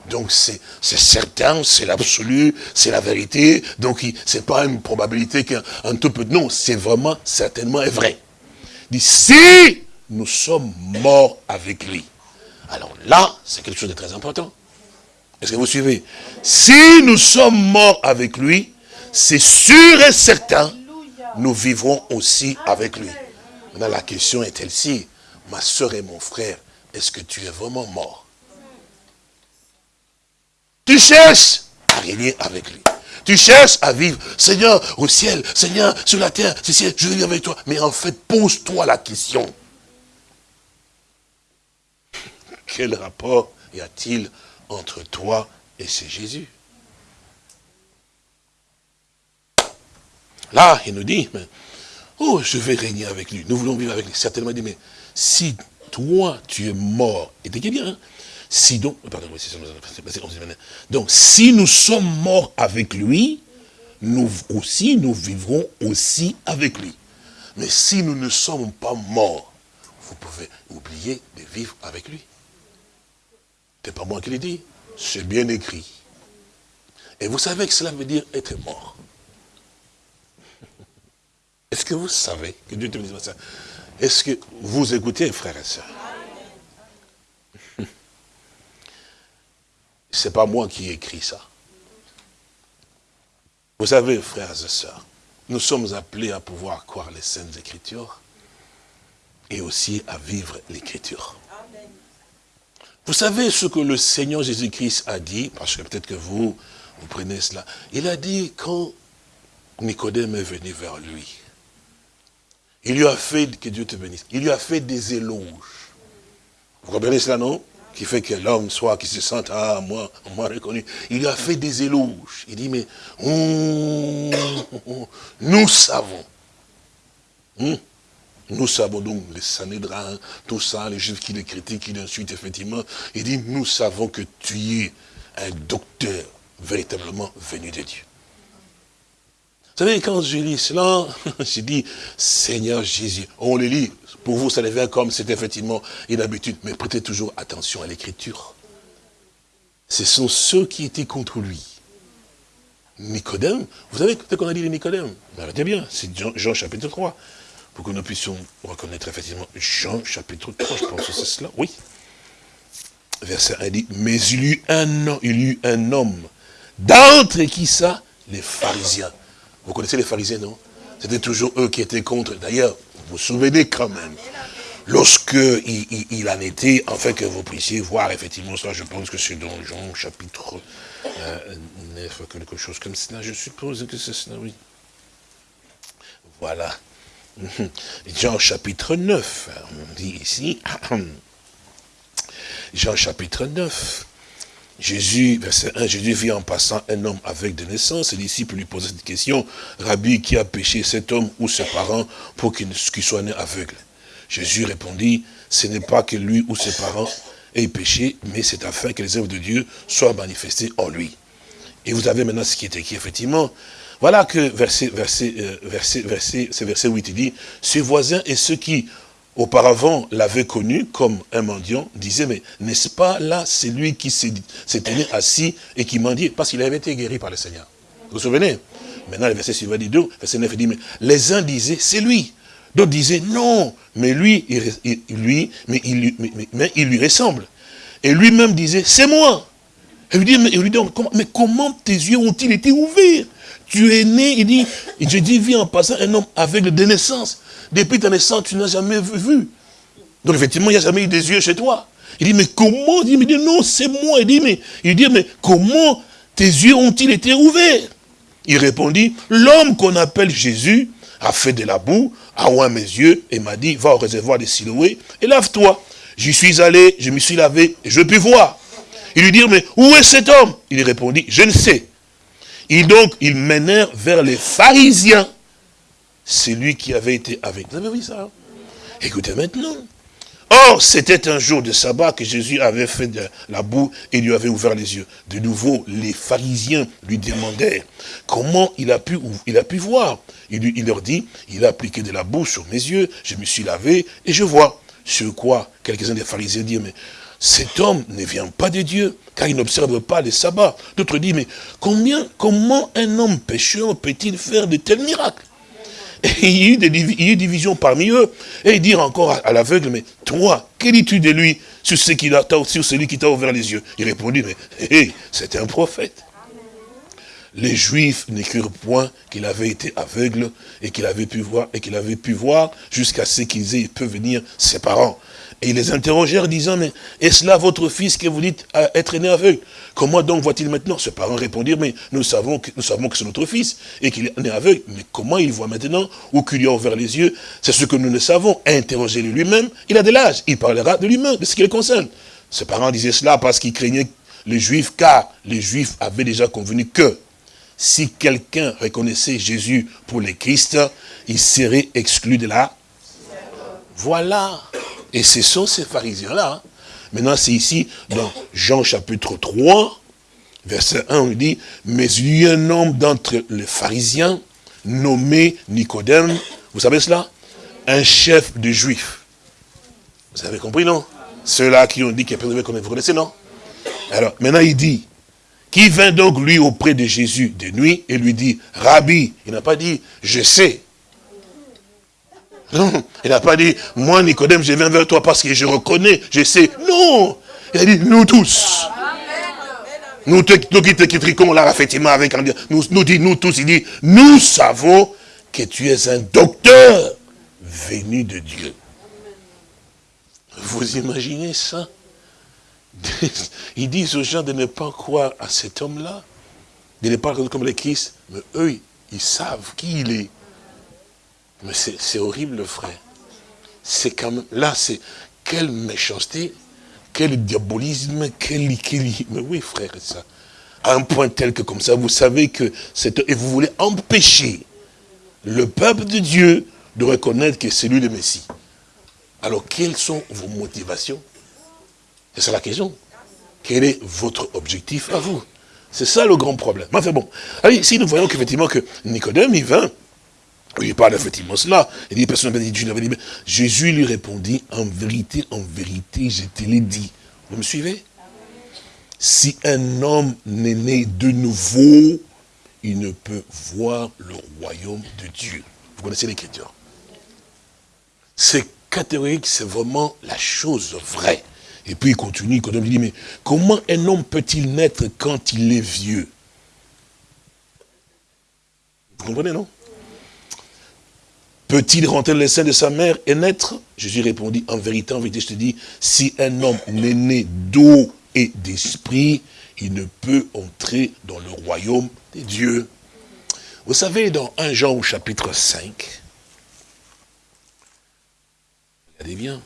Donc c'est certain, c'est l'absolu, c'est la vérité. Donc c'est pas une probabilité qu'un tout peu. Non, c'est vraiment certainement vrai. Il dit, si nous sommes morts avec lui. Alors là, c'est quelque chose de très important. Est-ce que vous suivez? Si nous sommes morts avec lui, c'est sûr et certain, nous vivrons aussi avec lui. Maintenant, la question est elle-ci. Ma soeur et mon frère, est-ce que tu es vraiment mort? Tu cherches à régner avec lui. Tu cherches à vivre, Seigneur, au ciel, Seigneur, sur la terre, ciel, je veux vivre avec toi. Mais en fait, pose-toi la question. Quel rapport y a-t-il entre toi et ce Jésus? Là, il nous dit, mais, oh, je vais régner avec lui. Nous voulons vivre avec lui. Certainement, il dit, mais si toi, tu es mort, et t'es bien, hein, si donc, si nous sommes morts avec lui, nous aussi, nous vivrons aussi avec lui. Mais si nous ne sommes pas morts, vous pouvez oublier de vivre avec lui. Ce n'est pas moi qui l'ai dit, c'est bien écrit. Et vous savez que cela veut dire être mort. Est-ce que vous savez que Dieu te dit ça Est-ce que vous écoutez, frères et sœurs? Ce n'est pas moi qui ai écrit ça. Vous savez, frères et sœurs, nous sommes appelés à pouvoir croire les Saintes Écritures et aussi à vivre l'Écriture. Vous savez ce que le Seigneur Jésus-Christ a dit, parce que peut-être que vous, vous prenez cela. Il a dit quand Nicodème est venu vers lui, il lui a fait, que Dieu te bénisse, il lui a fait des éloges. Vous comprenez cela, non? Qui fait que l'homme soit, qui se sente, ah, moi, moi reconnu. Il a fait des éloges. Il dit, mais nous savons. Hmm? Nous savons donc les Sanhédrins, tout ça, les juifs qui les critiquent, qui l'insultent, effectivement. Il dit, nous savons que tu es un docteur véritablement venu de Dieu. Vous savez, quand je lis cela, j'ai dit, Seigneur Jésus, on le lit, pour vous, ça devient comme c'est effectivement une habitude, mais prêtez toujours attention à l'écriture. Ce sont ceux qui étaient contre lui. Nicodème, vous savez ce qu'on a dit de Nicodème Regardez bien, c'est Jean, chapitre 3, pour que nous puissions reconnaître effectivement Jean chapitre 3, je pense que c'est cela, oui. Verset 1 dit, mais il eut un, il y eut un homme, d'entre qui ça? Les pharisiens. Vous connaissez les pharisiens, non? C'était toujours eux qui étaient contre. D'ailleurs, vous vous souvenez quand même, lorsque il, en était, afin que vous puissiez voir effectivement ça, je pense que c'est dans Jean chapitre 9, euh, quelque chose comme cela, je suppose que c'est cela, oui. Voilà. Jean chapitre 9, on dit ici, Jean chapitre 9, Jésus, verset 1, Jésus vit en passant un homme avec de naissance. Les disciples lui posaient cette question, Rabbi, qui a péché cet homme ou ses parents pour qu'il soit né aveugle? Jésus répondit, ce n'est pas que lui ou ses parents aient péché, mais c'est afin que les œuvres de Dieu soient manifestées en lui. Et vous avez maintenant ce qui est écrit, effectivement. Voilà que verset, verset, euh, verset, verset, c'est verset 8, il dit, ses voisins et ceux qui auparavant l'avaient connu comme un mendiant, disaient, mais n'est-ce pas là, c'est lui qui s'était assis et qui mendiait, parce qu'il avait été guéri par le Seigneur. Vous vous souvenez? Maintenant, le verset suivant dit, verset 9 dit, mais les uns disaient, c'est lui. D'autres disaient, non, mais lui, il, lui, mais il, mais, il lui ressemble. Et lui-même disait, c'est moi. Et lui dit, mais, comment tes yeux ont-ils été ouverts? Tu es né, il dit, je dis, vis en passant un homme avec de naissance. Depuis ta naissance, tu n'as jamais vu. Donc effectivement, il n'y a jamais eu des yeux chez toi. Il dit, mais comment? Il dit, non, c'est moi. Il dit, mais, il dit, mais comment tes yeux ont-ils été ouverts? Il répondit, l'homme qu'on appelle Jésus a fait de la boue, a oint mes yeux et m'a dit, va au réservoir des Siloé et lave-toi. J'y suis allé, je me suis lavé et je puis voir. Il lui dit, mais où est cet homme? Il répondit, je ne sais. Et donc, ils menèrent vers les pharisiens celui qui avait été avec. Vous avez vu ça hein? Écoutez maintenant. Or, c'était un jour de sabbat que Jésus avait fait de la boue et lui avait ouvert les yeux. De nouveau, les pharisiens lui demandèrent comment il a pu, voir. Il, leur dit, il a appliqué de la boue sur mes yeux, je me suis lavé et je vois. Sur quoi quelques-uns des pharisiens disent, mais cet homme ne vient pas de Dieu, car il n'observe pas les sabbats. D'autres disent, mais combien, comment un homme pécheur peut-il faire de tels miracles? Il y a eu des, divisions parmi eux. Et dire encore à, l'aveugle, mais toi, que dis-tu de lui sur, ce sur celui qui t'a ouvert les yeux? Il répondit, mais hé, c'est un prophète. Les Juifs n'écrirent point qu'il avait été aveugle et qu'il avait pu voir et qu'il avait pu voir jusqu'à ce qu'ils aient pu venir ses parents. Et ils les interrogèrent disant, mais est-ce là votre fils que vous dites être né aveugle? Comment donc voit-il maintenant? Ses parents répondirent, mais nous savons que, nous savons que c'est notre fils et qu'il est né aveugle. Mais comment il voit maintenant ou qu'il lui a ouvert les yeux? C'est ce que nous ne savons. Interrogez-le lui-même. Il a de l'âge. Il parlera de lui-même, de ce qui le concerne. Ses parents disaient cela parce qu'ils craignaient les Juifs, car les Juifs avaient déjà convenu que si quelqu'un reconnaissait Jésus pour le Christ, il serait exclu de là. Voilà. Et ce sont ces pharisiens-là. Hein. Maintenant, c'est ici, dans Jean chapitre 3, verset 1, on dit, mais il y a un homme d'entre les pharisiens, nommé Nicodème, vous savez cela? Un chef de juifs. Vous avez compris, non? Ceux-là qui ont dit qu'il y a vous connaissez, non? Alors, maintenant, il dit, qui vint donc lui auprès de Jésus de nuit et lui dit, Rabbi, il n'a pas dit, je sais, non, il n'a pas dit, moi Nicodème, je viens vers toi parce que je reconnais, je sais. Non, il a dit, nous tous. Nous, nous qui te critiquons là, effectivement, avec nous, nous dit, nous tous, il dit, nous savons que tu es un docteur venu de Dieu. Vous imaginez ça? Ils disent aux gens de ne pas croire à cet homme-là, de ne pas reconnaître comme le Christ, mais eux, ils savent qui il est. Mais c'est horrible, frère. C'est quand même, là, c'est, quelle méchanceté, quel diabolisme, quel, quel, mais oui, frère, ça. À un point tel que comme ça, vous savez que c'est, et vous voulez empêcher le peuple de Dieu de reconnaître que c'est lui le Messie. Alors, quelles sont vos motivations? C'est ça la question. Quel est votre objectif à vous? C'est ça le grand problème. Enfin bon, allez, ici nous voyons qu'effectivement que Nicodème, il vint, il parle effectivement cela. Il dit, personne n'avait dit, dit, Jésus lui répondit, en vérité, en vérité, je te l'ai dit. Vous me suivez? Si un homme n'est né de nouveau, il ne peut voir le royaume de Dieu. Vous connaissez l'écriture? C'est catégorique, c'est vraiment la chose vraie. Et puis il continue, il dit, mais comment un homme peut-il naître quand il est vieux? Vous comprenez, non? Peut-il rentrer dans le sein de sa mère et naître? Jésus répondit, en vérité, en vérité, je te dis, si un homme n'est né d'eau et d'esprit, il ne peut entrer dans le royaume des dieux. Vous savez, dans 1 Jean au chapitre 5, regardez bien,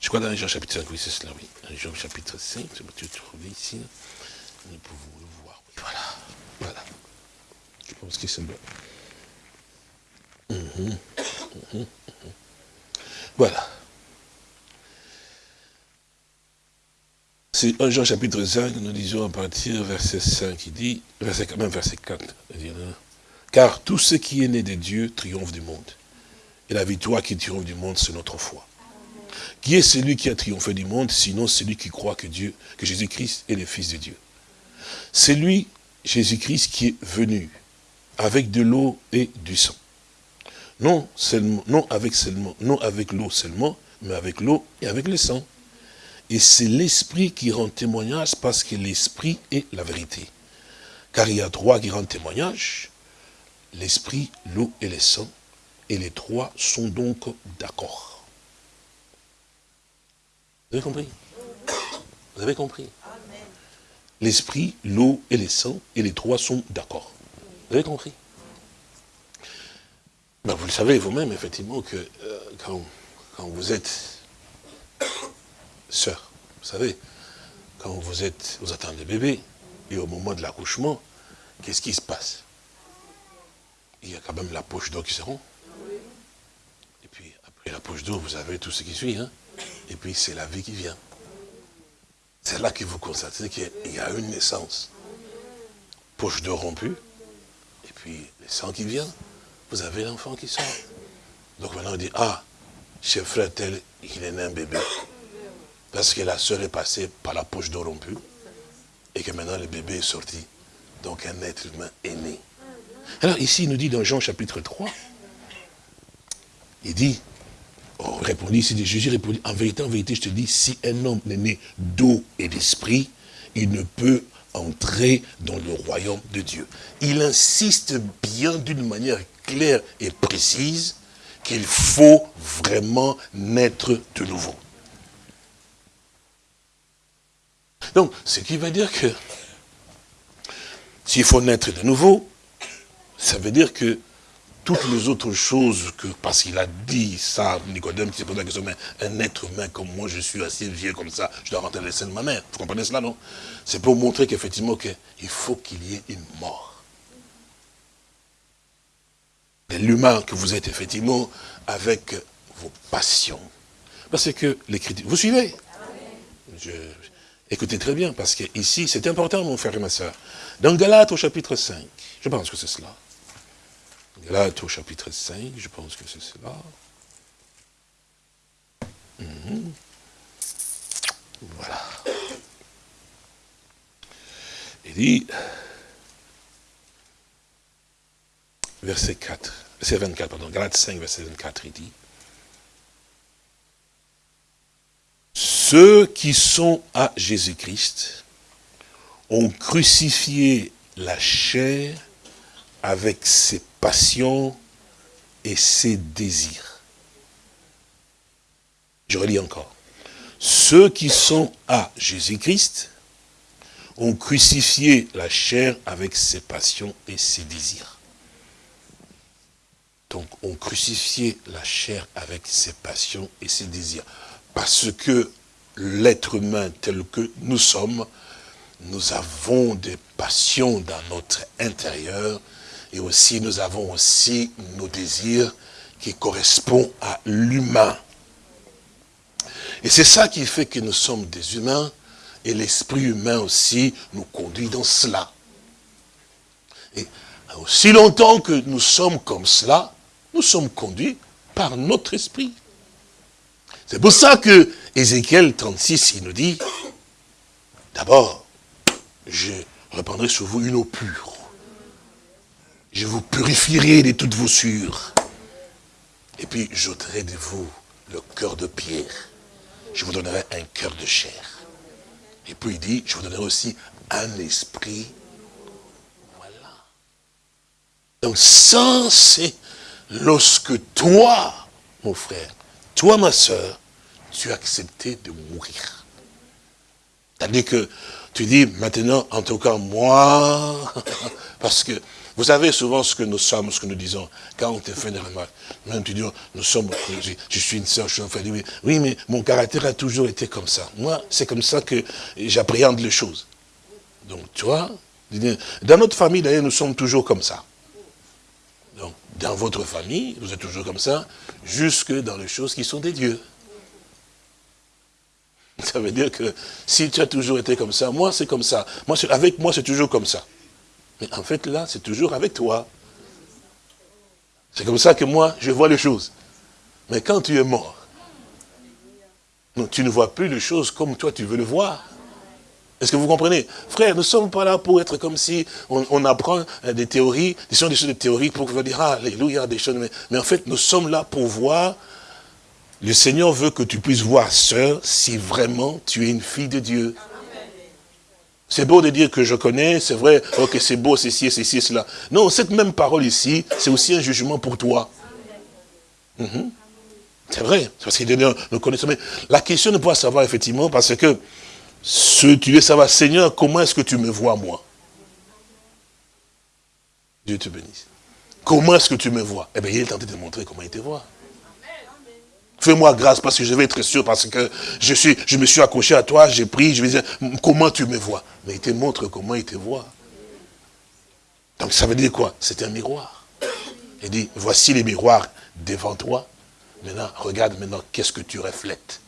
Je crois dans 1 Jean chapitre 5, oui, c'est cela, oui. 1 Jean chapitre 5, je peux trouver ici. Nous pouvons. Voilà, voilà. Je pense que c'est bon. Mhm, mhm, mhm. Voilà. C'est 1 Jean chapitre 5, nous disons à partir verset 5, il dit, verset, même verset 4, dit, car tout ce qui est né de Dieu triomphe du monde. Et la victoire qui triomphe du monde, c'est notre foi. Qui est celui qui a triomphé du monde, sinon celui qui croit que Dieu, que Jésus-Christ est le Fils de Dieu? C'est lui, Jésus-Christ, qui est venu avec de l'eau et du sang. Non non avec seulement, non avec l'eau seulement, mais avec l'eau et avec le sang. Et c'est l'Esprit qui rend témoignage parce que l'Esprit est la vérité. Car il y a trois qui rendent témoignage, l'Esprit, l'eau et le sang. Et les trois sont donc d'accord. Vous avez compris? Vous avez compris? L'esprit, l'eau et les sang, et les trois sont d'accord. Vous avez compris? Ben, Vous le savez vous-même, effectivement, que euh, quand, vous êtes sœur, vous savez, quand vous êtes, vous attendez bébé, et au moment de l'accouchement, qu'est-ce qui se passe? Il y a quand même la poche d'eau qui se rend. Et puis, après la poche d'eau, vous avez tout ce qui suit, hein et puis c'est la vie qui vient. C'est là que vous constatez qu'il y a une naissance. Poche de rompue, et puis le sang qui vient, vous avez l'enfant qui sort. Donc maintenant on dit, ah, chez frère tel, il est né un bébé. Parce que la soeur est passée par la poche de rompue, et que maintenant le bébé est sorti. Donc un être humain est né. Alors ici, il nous dit dans Jean chapitre 3, il dit, Oh, répondit, Jésus répondit, en vérité, en vérité, je te dis, si un homme n'est né d'eau et d'esprit, il ne peut entrer dans le royaume de Dieu. Il insiste bien d'une manière claire et précise qu'il faut vraiment naître de nouveau. Donc, ce qui veut dire que s'il faut naître de nouveau, ça veut dire que toutes les autres choses que, parce qu'il a dit ça, Nicodème, qui s'est posé la question, mais un être humain comme moi, je suis assez vieux comme ça, je dois rentrer dans les seins de ma mère. Vous comprenez cela, non? C'est pour montrer qu'effectivement, il faut qu'il y ait une mort. L'humain que vous êtes, effectivement, avec vos passions. Parce que l'écriture... Vous suivez? Je, Écoutez très bien, parce que ici, c'est important, mon frère et ma soeur. Dans Galates, au chapitre 5, je pense que c'est cela. Galates au chapitre 5, je pense que c'est cela. Mhm. Voilà. Il dit, verset 4, verset 24, pardon, Galates 5, verset 24, il dit, ceux qui sont à Jésus-Christ ont crucifié la chair avec ses passions et ses désirs. Je relis encore. Ceux qui sont à Jésus-Christ ont crucifié la chair avec ses passions et ses désirs. Donc, ont crucifié la chair avec ses passions et ses désirs. Parce que l'être humain tel que nous sommes, nous avons des passions dans notre intérieur et aussi, nous avons aussi nos désirs qui correspondent à l'humain. Et c'est ça qui fait que nous sommes des humains, et l'esprit humain aussi nous conduit dans cela. Et aussi longtemps que nous sommes comme cela, nous sommes conduits par notre esprit. C'est pour ça que Ézéchiel 36, il nous dit, d'abord, je reprendrai sur vous une eau pure. Je vous purifierai de toutes vos sûres. Et puis, j'ôterai de vous le cœur de pierre. Je vous donnerai un cœur de chair. Et puis il dit, je vous donnerai aussi un esprit. Voilà. Donc ça, c'est lorsque toi, mon frère, toi, ma soeur, tu as accepté de mourir. C'est-à-dire que tu dis, maintenant, en tout cas, moi, parce que vous savez souvent ce que nous sommes, ce que nous disons, quand on te fait des remarques. Même tu dis, nous sommes, je, suis une soeur, je suis un frère. Oui, mais mon caractère a toujours été comme ça. Moi, c'est comme ça que j'appréhende les choses. Donc, tu vois, dans notre famille, d'ailleurs, nous sommes toujours comme ça. Donc, dans votre famille, vous êtes toujours comme ça, jusque dans les choses qui sont des dieux. Ça veut dire que si tu as toujours été comme ça, moi c'est comme ça. Moi, avec moi c'est toujours comme ça. Mais en fait là, c'est toujours avec toi. C'est comme ça que moi, je vois les choses. Mais quand tu es mort, tu ne vois plus les choses comme toi tu veux le voir. Est-ce que vous comprenez? Frère, nous ne sommes pas là pour être comme si on, apprend euh, des théories, des choses, des choses de théorie pour dire, ah, alléluia, des choses. mais en fait, nous sommes là pour voir le Seigneur veut que tu puisses voir, sœur, si vraiment tu es une fille de Dieu. C'est beau de dire que je connais, c'est vrai, c'est beau, c'est ci, c'est ci, cela. Non, cette même parole ici, c'est aussi un jugement pour toi. Mhm. C'est vrai, parce que nous connaissons. Mais la question ne pas savoir, effectivement, parce que ce tu veux savoir, Seigneur, comment est-ce que tu me vois, moi? Dieu te bénisse. Comment est-ce que tu me vois? Eh bien, il est tenté de montrer comment il te voit. Fais-moi grâce parce que je vais être sûr, parce que je, me suis accroché à toi, j'ai pris, je vais dire, comment tu me vois? Mais il te montre comment il te voit. Donc ça veut dire quoi? C'est un miroir. Il dit, voici les miroirs devant toi. Maintenant, regarde maintenant qu'est-ce que tu reflètes.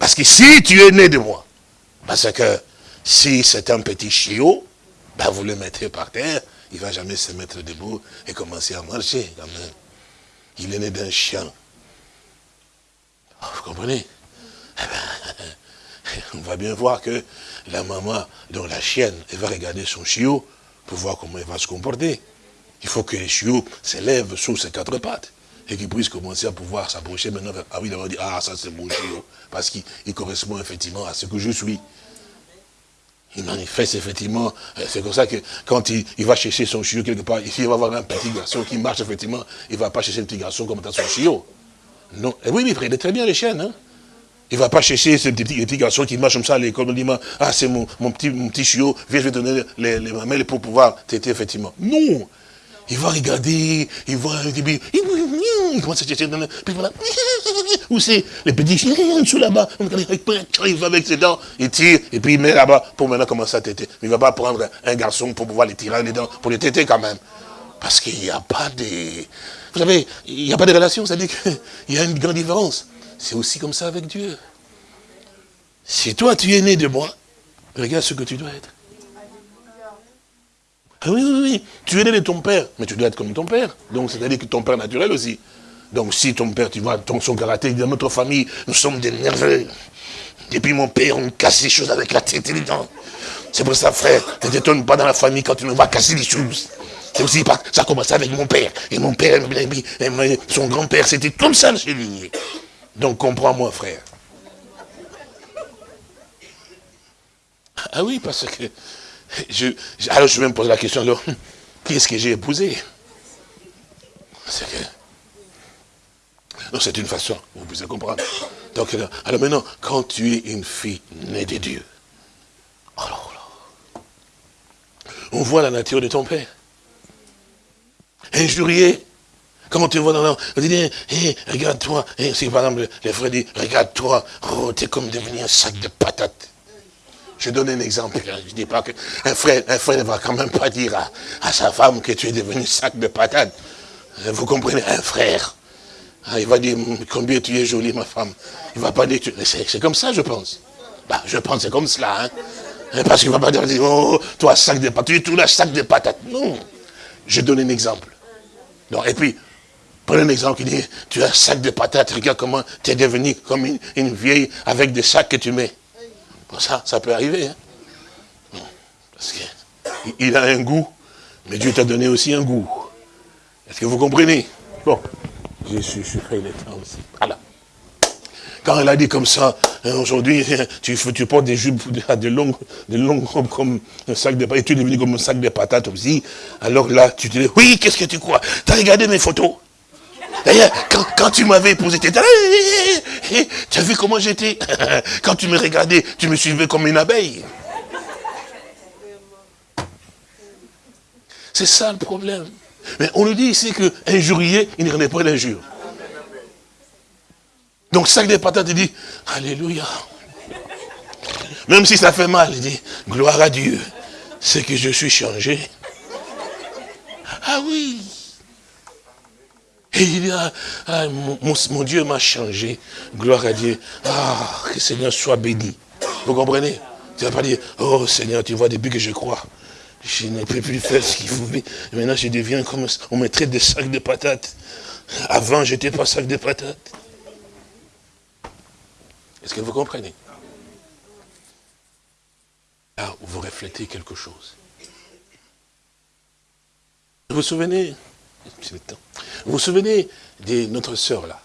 Parce que si tu es né de moi, parce que si c'est un petit chiot, ben vous le mettez par terre, il ne va jamais se mettre debout et commencer à marcher quand même. Il est né d'un chien. Vous comprenez? Eh ben, On va bien voir que la maman, donc la chienne, elle va regarder son chiot pour voir comment elle va se comporter. Il faut que les chiots s'élèvent sur ses quatre pattes et qu'ils puissent commencer à pouvoir s'approcher maintenant. Ah oui, d'avoir dit, ah ça c'est mon chiot, parce qu'il correspond effectivement à ce que je suis. Il manifeste effectivement, euh, c'est comme ça que quand il, va chercher son chiot quelque part, ici il va voir un petit garçon qui marche effectivement, il ne va pas chercher un petit garçon comme dans son chiot. Non. Et oui, mais frère, il est très bien les chiens, hein. Il ne va pas chercher ce petit, petit garçon qui marche comme ça à l'école, dit, ah c'est mon, mon, petit, mon petit chiot, viens, je vais donner les, les mamelles pour pouvoir t'aider effectivement. Non il va regarder, il voit, il commence à chercher, puis voilà, où c'est les petits chiens sous là-bas, il va avec ses dents, il tire, et puis il met là-bas pour maintenant commencer à téter. Mais il ne va pas prendre un garçon pour pouvoir les tirer les dents, pour les téter quand même. Parce qu'il n'y a pas de... Vous savez, il n'y a pas de relation, c'est-à-dire qu'il y a une grande différence. C'est aussi comme ça avec Dieu. Si toi tu es né de moi, regarde ce que tu dois être. Ah oui, oui, oui, tu es né de ton père, mais tu dois être comme ton père. Donc, c'est-à-dire que ton père naturel aussi. Donc, si ton père, tu vois, ton, son caractère, dans notre famille, nous sommes des nerveux. Depuis mon père, on casse les choses avec la tête et les dents. C'est pour ça, frère, ne t'étonne pas dans la famille quand tu nous vas casser les choses. C'est aussi pas, ça a commencé avec mon père. Et mon père, son grand-père, c'était comme ça chez lui. Donc, comprends-moi, frère. Ah oui, parce que alors je me poser la question, alors, qui est-ce que j'ai épousé? C'est c'est une façon, vous pouvez comprendre. Donc, alors maintenant, quand tu es une fille née de Dieu, on voit la nature de ton père. Injurier, quand tu vois dans on dit, hey, regarde-toi, hey, si par exemple les frères disent, regarde-toi, oh, t'es comme devenu un sac de patates. Je donne un exemple. Je dis pas qu'un frère, un frère ne va quand même pas dire à, sa femme que tu es devenu sac de patates. Vous comprenez Un frère. Ah, il va dire, combien tu es jolie, ma femme. Il va pas dire, c'est comme ça, je pense. Bah, je pense c'est comme cela. Hein. Parce qu'il ne va pas dire, oh, toi, sac de patates, tu es tout là, sac de patates. Non. Je donne un exemple. Non, et puis, prenez un exemple qui dit, tu as un sac de patates, regarde comment tu es devenu comme une, vieille avec des sacs que tu mets. Bon, ça, ça peut arriver. Hein. Parce qu'il a un goût, mais Dieu t'a donné aussi un goût. Est-ce que vous comprenez? Bon, je suis les temps aussi. Voilà. Quand elle a dit comme ça, hein, aujourd'hui, tu, tu portes des jupes de longues, de longues robes comme un sac de patates, et tu es devenu comme un sac de patates aussi. Alors là, tu te dis, oui, qu'est-ce que tu crois? Tu as regardé mes photos? D'ailleurs, quand, tu m'avais épousé, tu as vu comment j'étais? Quand tu me regardais, tu me suivais comme une abeille. C'est ça le problème. Mais on nous dit ici qu'injurier, il ne renaît pas l'injure. Donc sac des patates, il dit, Alléluia. Même si ça fait mal, il dit, gloire à Dieu, c'est que je suis changé. Ah oui. Et il dit, ah, ah, mon, Dieu m'a changé. Gloire à Dieu. Ah, que le Seigneur soit béni. Vous comprenez? Tu ne vas pas dire, oh Seigneur, tu vois, depuis que je crois, je ne peux plus faire ce qu'il faut. Maintenant, je deviens comme on me traite de sac de patates. Avant, je n'étais pas sac de patates. Est-ce que vous comprenez? Là, vous reflétez quelque chose. Vous vous souvenez? Vous vous souvenez de notre sœur là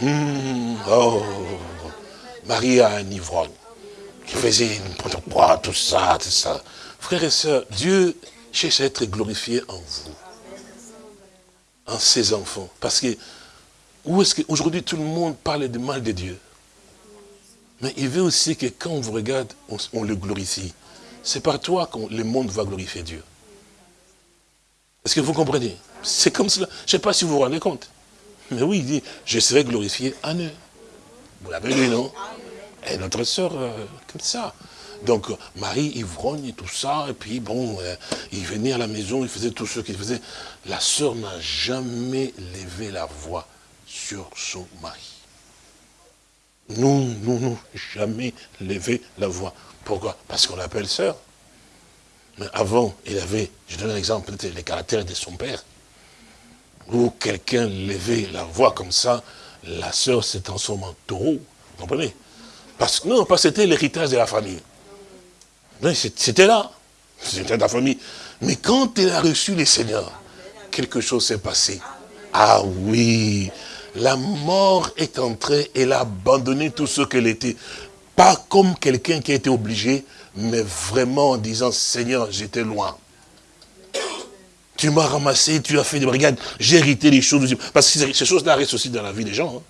mmh, Oh, Marie à un ivrogne, qui faisait tout ça, tout ça. Frères et sœurs, Dieu cherche à être glorifié en vous, en ses enfants. Parce que, où est-ce qu'aujourd'hui tout le monde parle du mal de Dieu? Mais il veut aussi que quand on vous regarde, on, le glorifie. C'est par toi que le monde va glorifier Dieu. Est-ce que vous comprenez? C'est comme cela. Je ne sais pas si vous vous rendez compte. Mais oui, il dit, je serai glorifié en eux. Vous l'avez lu, non? Et notre sœur, euh, comme ça. Donc, Marie ivrogne et tout ça, et puis bon, euh, il venait à la maison, il faisait tout ce qu'il faisait. La sœur n'a jamais levé la voix sur son mari. Non, non, non, jamais levé la voix. Pourquoi? Parce qu'on l'appelle sœur. Mais avant, il avait, je donne un exemple, peut-être les caractères de son père, où quelqu'un levait la voix comme ça, la sœur s'est transformée en taureau, vous comprenez? Parce Non, parce que c'était l'héritage de la famille. C'était là. C'était ta famille. Mais quand elle a reçu les seigneurs, quelque chose s'est passé. Ah oui, la mort est entrée, elle a abandonné tout ce qu'elle était. Pas comme quelqu'un qui a été obligé, mais vraiment en disant, Seigneur, j'étais loin. Tu m'as ramassé, tu as fait des brigades, j'ai hérité les choses. Parce que ces choses-là restent aussi dans la vie des gens. Hein.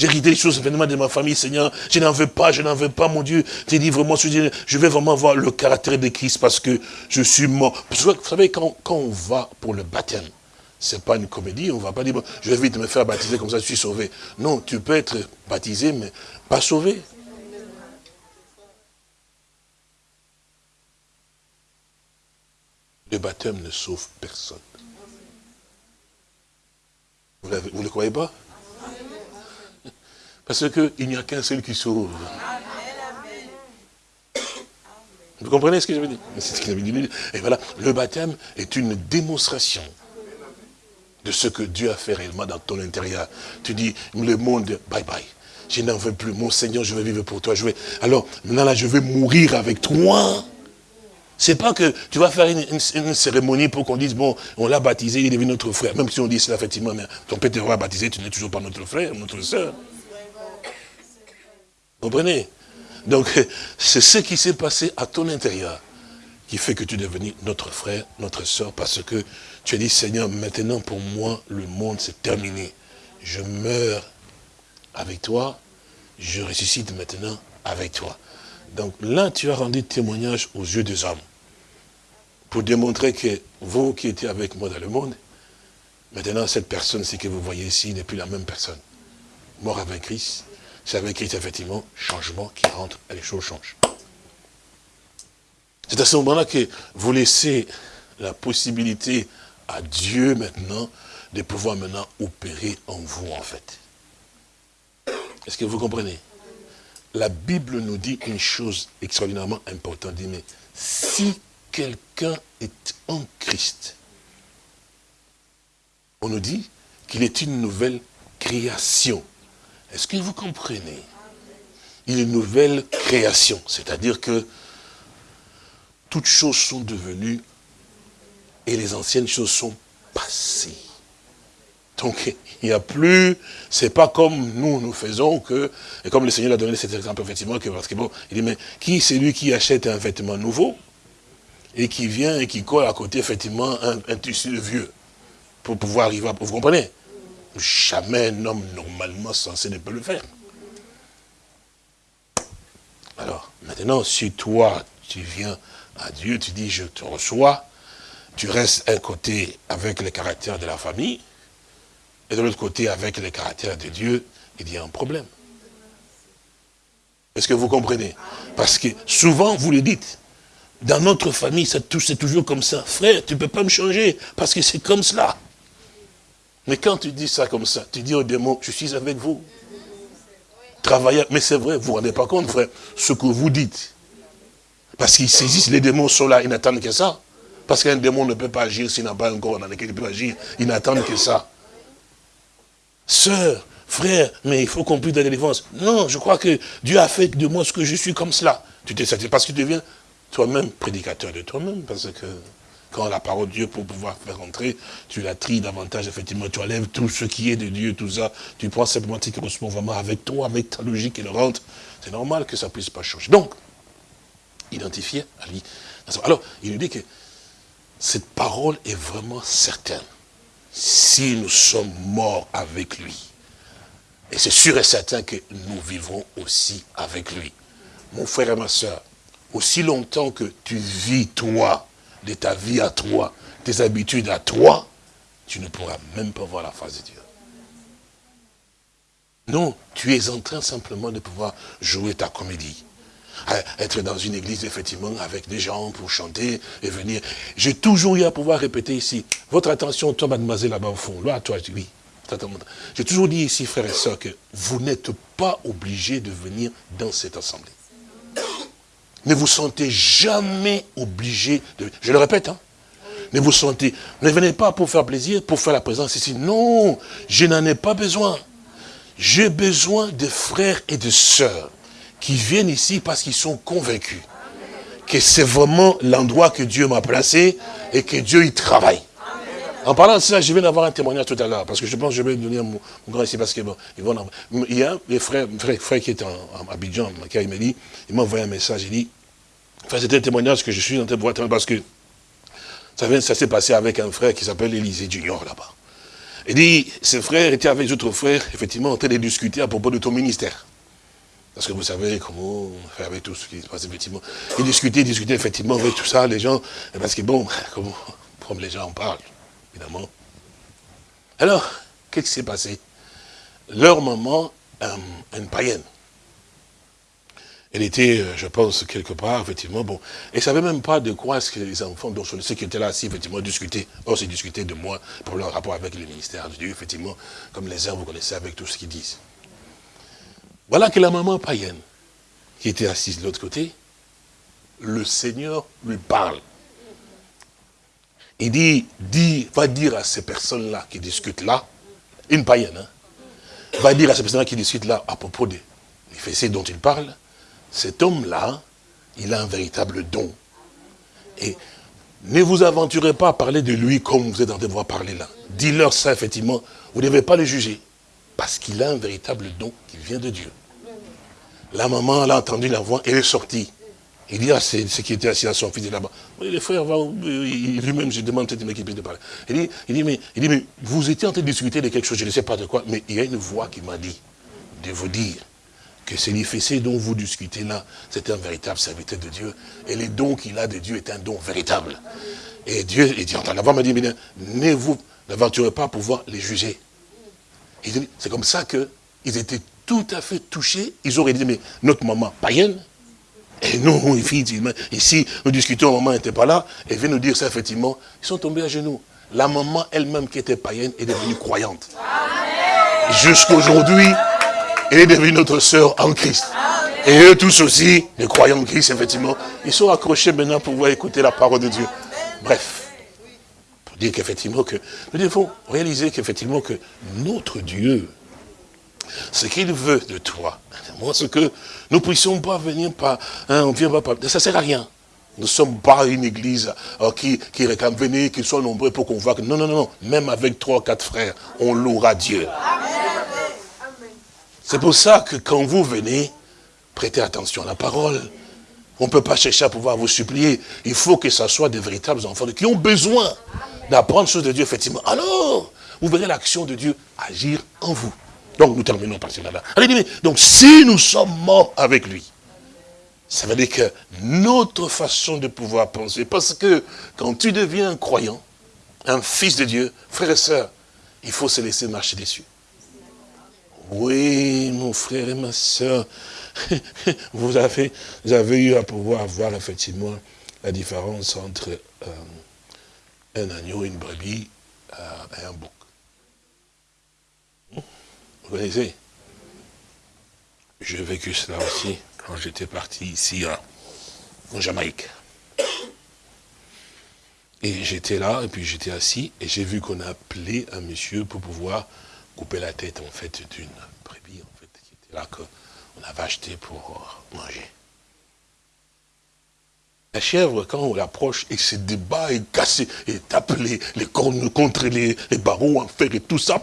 J'ai hérité les choses événements de ma famille, Seigneur. Je n'en veux pas, je n'en veux pas, mon Dieu. J'ai dit vraiment, je vais vraiment voir le caractère de Christ parce que je suis mort. vous savez, quand, on va pour le baptême, c'est pas une comédie, on va pas dire, je vais vite me faire baptiser comme ça, je suis sauvé. Non, tu peux être baptisé, mais pas sauvé. Le baptême ne sauve personne. Vous ne le croyez pas? Parce qu'il n'y a qu'un seul qui sauve. Vous comprenez ce que je veux dire? C'est ce qu'il avait dit. Et voilà, le baptême est une démonstration de ce que Dieu a fait réellement dans ton intérieur. Tu dis, le monde, bye bye. Je n'en veux plus. Mon Seigneur, je vais vivre pour toi. Je. Alors, maintenant, là, je vais mourir avec toi. C'est pas que tu vas faire une, cérémonie pour qu'on dise, bon, on l'a baptisé, il est devenu notre frère. Même si on dit cela, effectivement, mais ton père te baptisé, tu n'es toujours pas notre frère, notre soeur. Comprenez? Donc, c'est ce qui s'est passé à ton intérieur qui fait que tu es devenu notre frère, notre soeur, parce que tu as dit, Seigneur, maintenant pour moi, le monde s'est terminé. Je meurs avec toi, je ressuscite maintenant avec toi. Donc là, tu as rendu témoignage aux yeux des hommes pour démontrer que vous qui étiez avec moi dans le monde, maintenant cette personne, c'est que vous voyez ici, n'est plus la même personne. Mort avec Christ, c'est avec Christ, effectivement, changement qui rentre et les choses changent. C'est à ce moment-là que vous laissez la possibilité à Dieu maintenant de pouvoir maintenant opérer en vous en fait. Est-ce que vous comprenez? La Bible nous dit une chose extraordinairement importante. Dit, mais si quelqu'un est en Christ, on nous dit qu'il est une nouvelle création. Est-ce que vous comprenez? Il est une nouvelle création, c'est-à-dire que toutes choses sont devenues et les anciennes choses sont passées. Donc, il n'y a plus, c'est pas comme nous, nous faisons que, et comme le Seigneur a donné cet exemple, effectivement, parce que bon, il dit, mais qui c'est lui qui achète un vêtement nouveau, et qui vient et qui colle à côté, effectivement, un, tissu vieux, pour pouvoir arriver à, vous comprenez? Jamais un homme normalement censé ne peut le faire. Alors, maintenant, si toi, tu viens à Dieu, tu dis, je te reçois, tu restes un côté avec le caractère de la famille, et de l'autre côté avec le caractère de Dieu, il y a un problème. Est-ce que vous comprenez? Parce que souvent, vous le dites, dans notre famille, c'est toujours comme ça. Frère, tu ne peux pas me changer, parce que c'est comme cela. Mais quand tu dis ça comme ça, tu dis au démon, je suis avec vous. Travailler, mais c'est vrai, vous ne vous rendez pas compte, frère, ce que vous dites. Parce qu'ils saisissent, les démons sont là, ils n'attendent que ça. Parce qu'un démon ne peut pas agir s'il n'a pas un corps dans lequel il peut agir. Ils n'attendent que ça. Sœur, frère, mais il faut qu'on puisse la délivrance. Non, je crois que Dieu a fait de moi ce que je suis comme cela. Tu t'es satisfait parce que tu deviens toi-même prédicateur de toi-même. Parce que quand la parole de Dieu, pour pouvoir faire entrer, tu la tries davantage, effectivement, tu enlèves tout ce qui est de Dieu, tout ça, tu prends simplement tes correspond vraiment avec toi, avec ta logique et le rentre. C'est normal que ça ne puisse pas changer. Donc, identifier à lui. Alors, il nous dit que cette parole est vraiment certaine. Si nous sommes morts avec lui, et c'est sûr et certain que nous vivrons aussi avec lui. Mon frère et ma soeur, aussi longtemps que tu vis toi, de ta vie à toi, tes habitudes à toi, tu ne pourras même pas voir la face de Dieu. Non, tu es en train simplement de pouvoir jouer ta comédie. Être dans une église, effectivement, avec des gens pour chanter et venir. J'ai toujours eu à pouvoir répéter ici, votre attention, toi, mademoiselle, là-bas au fond, là, toi, oui. J'ai toujours dit ici, frères et sœurs, que vous n'êtes pas obligés de venir dans cette assemblée. Ne vous sentez jamais obligé de... Je le répète, hein. Ne vous sentez... Ne venez pas pour faire plaisir, pour faire la présence ici. Non, je n'en ai pas besoin. J'ai besoin de frères et de sœurs qui viennent ici parce qu'ils sont convaincus que c'est vraiment l'endroit que Dieu m'a placé et que Dieu y travaille. En parlant de ça, je viens d'avoir un témoignage tout à l'heure, parce que je pense que je vais donner mon, grand ici, parce que bon, ils vont il y a un frère, frère, frère qui est en, Abidjan, il m'a dit, il m'a envoyé un message, il dit, enfin c'était un témoignage que je suis en train de voir, parce que ça, ça s'est passé avec un frère qui s'appelle Élisée Junior là-bas. Il dit, ce frère était avec d'autres frères, effectivement, en train de discuter à propos de ton ministère. Parce que vous savez comment faire avec tout ce qui se passe, effectivement. Ils discutaient, discutaient, effectivement, avec tout ça, les gens, parce que bon, comment, comme les gens en parlent, Alors, qu'est-ce qui s'est passé? Leur maman, euh, une païenne, elle était, euh, je pense, quelque part, effectivement, bon, elle ne savait même pas de quoi est-ce que les enfants, dont ceux qui étaient là, si, effectivement, discutaient. Or, c'est discuté de moi pour leur rapport avec le ministère de Dieu, effectivement, comme les uns, vous connaissez avec tout ce qu'ils disent. Voilà que la maman païenne, qui était assise de l'autre côté, le Seigneur lui parle. Il dit, va dire à ces personnes-là qui discutent là, une païenne, hein, va dire à ces personnes-là qui discutent là à propos des fessées dont il parle, cet homme-là, il a un véritable don. Et ne vous aventurez pas à parler de lui comme vous êtes en train de voir parler là. Dis-leur ça, effectivement, vous ne devez pas le juger. Parce qu'il a un véritable don qui vient de Dieu. La maman, elle a entendu la voix, elle est sortie. Il dit à ce qui était assis à son fils là-bas, les frères, lui-même, je demande peut-être qu'il puisse de parler. Il dit, il, dit, mais, il dit, mais vous étiez en train de discuter de quelque chose, je ne sais pas de quoi, mais il y a une voix qui m'a dit de vous dire que l'IFC dont vous discutez là, c'est un véritable serviteur de Dieu. Et les dons qu'il a de Dieu est un don véritable. Et Dieu, il dit, en la voix m'a dit, ne vous n'aventurez pas à pouvoir les juger. C'est comme ça qu'ils étaient tout à fait touchés. Ils auraient dit, mais notre maman païenne, et nous, ici, nous discutons, maman n'était pas là, et vient nous dire ça, effectivement, ils sont tombés à genoux. la maman elle-même qui était païenne est devenue croyante. Jusqu'aujourd'hui, elle est devenue notre sœur en Christ. Et eux tous aussi, les croyants en Christ, effectivement, ils sont accrochés maintenant pour pouvoir écouter la parole de Dieu. Bref, pour dire qu'effectivement, que nous devons réaliser qu'effectivement, que notre Dieu, ce qu'il veut de toi, moi, ce que nous ne puissions pas venir par, hein, on vient pas ça sert à rien. Nous ne sommes pas une église euh, qui, qui réclame, venez, qu'ils soient nombreux pour qu'on voit que, non, non, non, même avec trois quatre frères, on louera Dieu. C'est pour ça que quand vous venez, prêtez attention à la parole. On ne peut pas chercher à pouvoir vous supplier. Il faut que ce soit des véritables enfants qui ont besoin d'apprendre choses de Dieu, effectivement. Alors, vous verrez l'action de Dieu agir en vous. Donc, nous terminons par cela. Donc, si nous sommes morts avec lui, ça veut dire que notre façon de pouvoir penser, parce que quand tu deviens un croyant, un fils de Dieu, frère et sœur, il faut se laisser marcher dessus. Oui, mon frère et ma soeur, vous avez, vous avez eu à pouvoir voir effectivement la différence entre euh, un agneau, une brebis euh, et un bouc. Vous connaissez J'ai vécu cela aussi quand j'étais parti ici en Jamaïque. Et j'étais là, et puis j'étais assis, et j'ai vu qu'on a appelé un monsieur pour pouvoir couper la tête, en fait, d'une brebis, en fait, qui était là, qu'on avait acheté pour euh, manger. La chèvre, quand on l'approche, elle se débat, et casse, et tape les, cornes contre les, barreaux en fer et tout ça.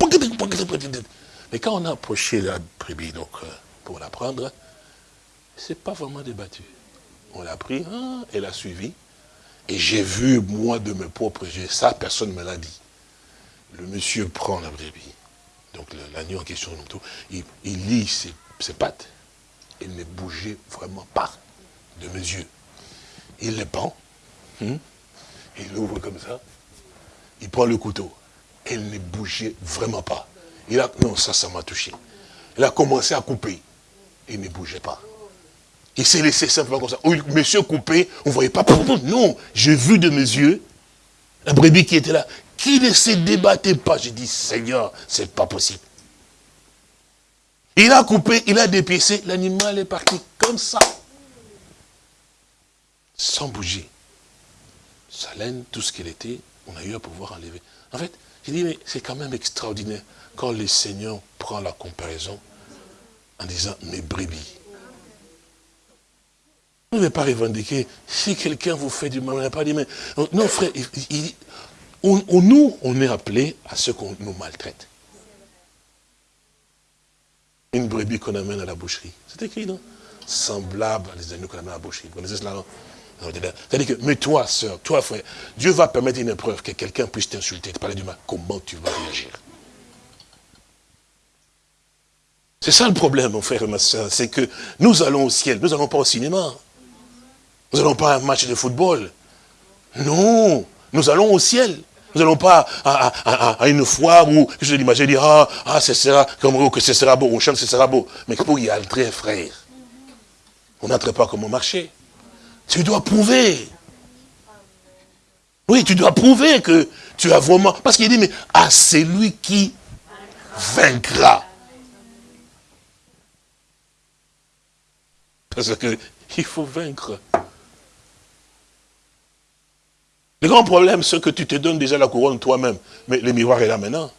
Mais quand on a approché la brebis, donc, euh, pour la prendre, c'est pas vraiment débattu. On l'a pris, hein, elle a suivi, et j'ai vu, moi, de mes propres yeux, ça, personne ne me l'a dit. Le monsieur prend la brebis, donc l'agneau en question, il, lit ses, pattes. Il ne bougeait vraiment pas de mes yeux. Il le pend, hein, il l'ouvre comme ça, il prend le couteau. Il ne bougeait vraiment pas. Il a, non, ça, ça m'a touché. Il a commencé à couper. Il ne bougeait pas. Il s'est laissé simplement comme ça. monsieur coupé, on ne voyait pas. Non, j'ai vu de mes yeux la brebis qui était là qui ne se débattait pas. J'ai dit, Seigneur, c'est pas possible. Il a coupé, il a dépiécé, l'animal est parti comme ça. Sans bouger. Sa laine, tout ce qu'elle était, on a eu à pouvoir enlever. En fait, j'ai dit, mais c'est quand même extraordinaire quand le Seigneur prend la comparaison en disant, mes brebis. Vous ne pas revendiquer, si quelqu'un vous fait du mal, on n'a pas dit, mais non frère, il, nous, on est appelé à ce qu'on nous maltraite. Une brebis qu'on amène à la boucherie. C'est écrit, non? Semblable à des agneaux qu'on amène à la boucherie. Vous connaissez cela, non? C'est-à-dire que, mais toi, soeur, toi, frère, Dieu va permettre une épreuve que quelqu'un puisse t'insulter, te parler du mal. Comment tu vas réagir? C'est ça le problème, mon frère et ma soeur, c'est que nous allons au ciel, nous n'allons pas au cinéma. Nous n'allons pas à un match de football. Non, nous allons au ciel. Nous n'allons pas à, une foire où je l'imagine dire, ah, ah, ce sera comme que ce sera beau, on chante, ce sera beau. Mais pour y entrer, frère, on n'entre pas comme au marché. Tu dois prouver. Oui, tu dois prouver que tu as vraiment... Parce qu'il dit, mais à celui qui vaincra. Parce qu'il faut vaincre. Le grand problème, c'est que tu te donnes déjà la couronne toi-même. Mais le miroir est là maintenant.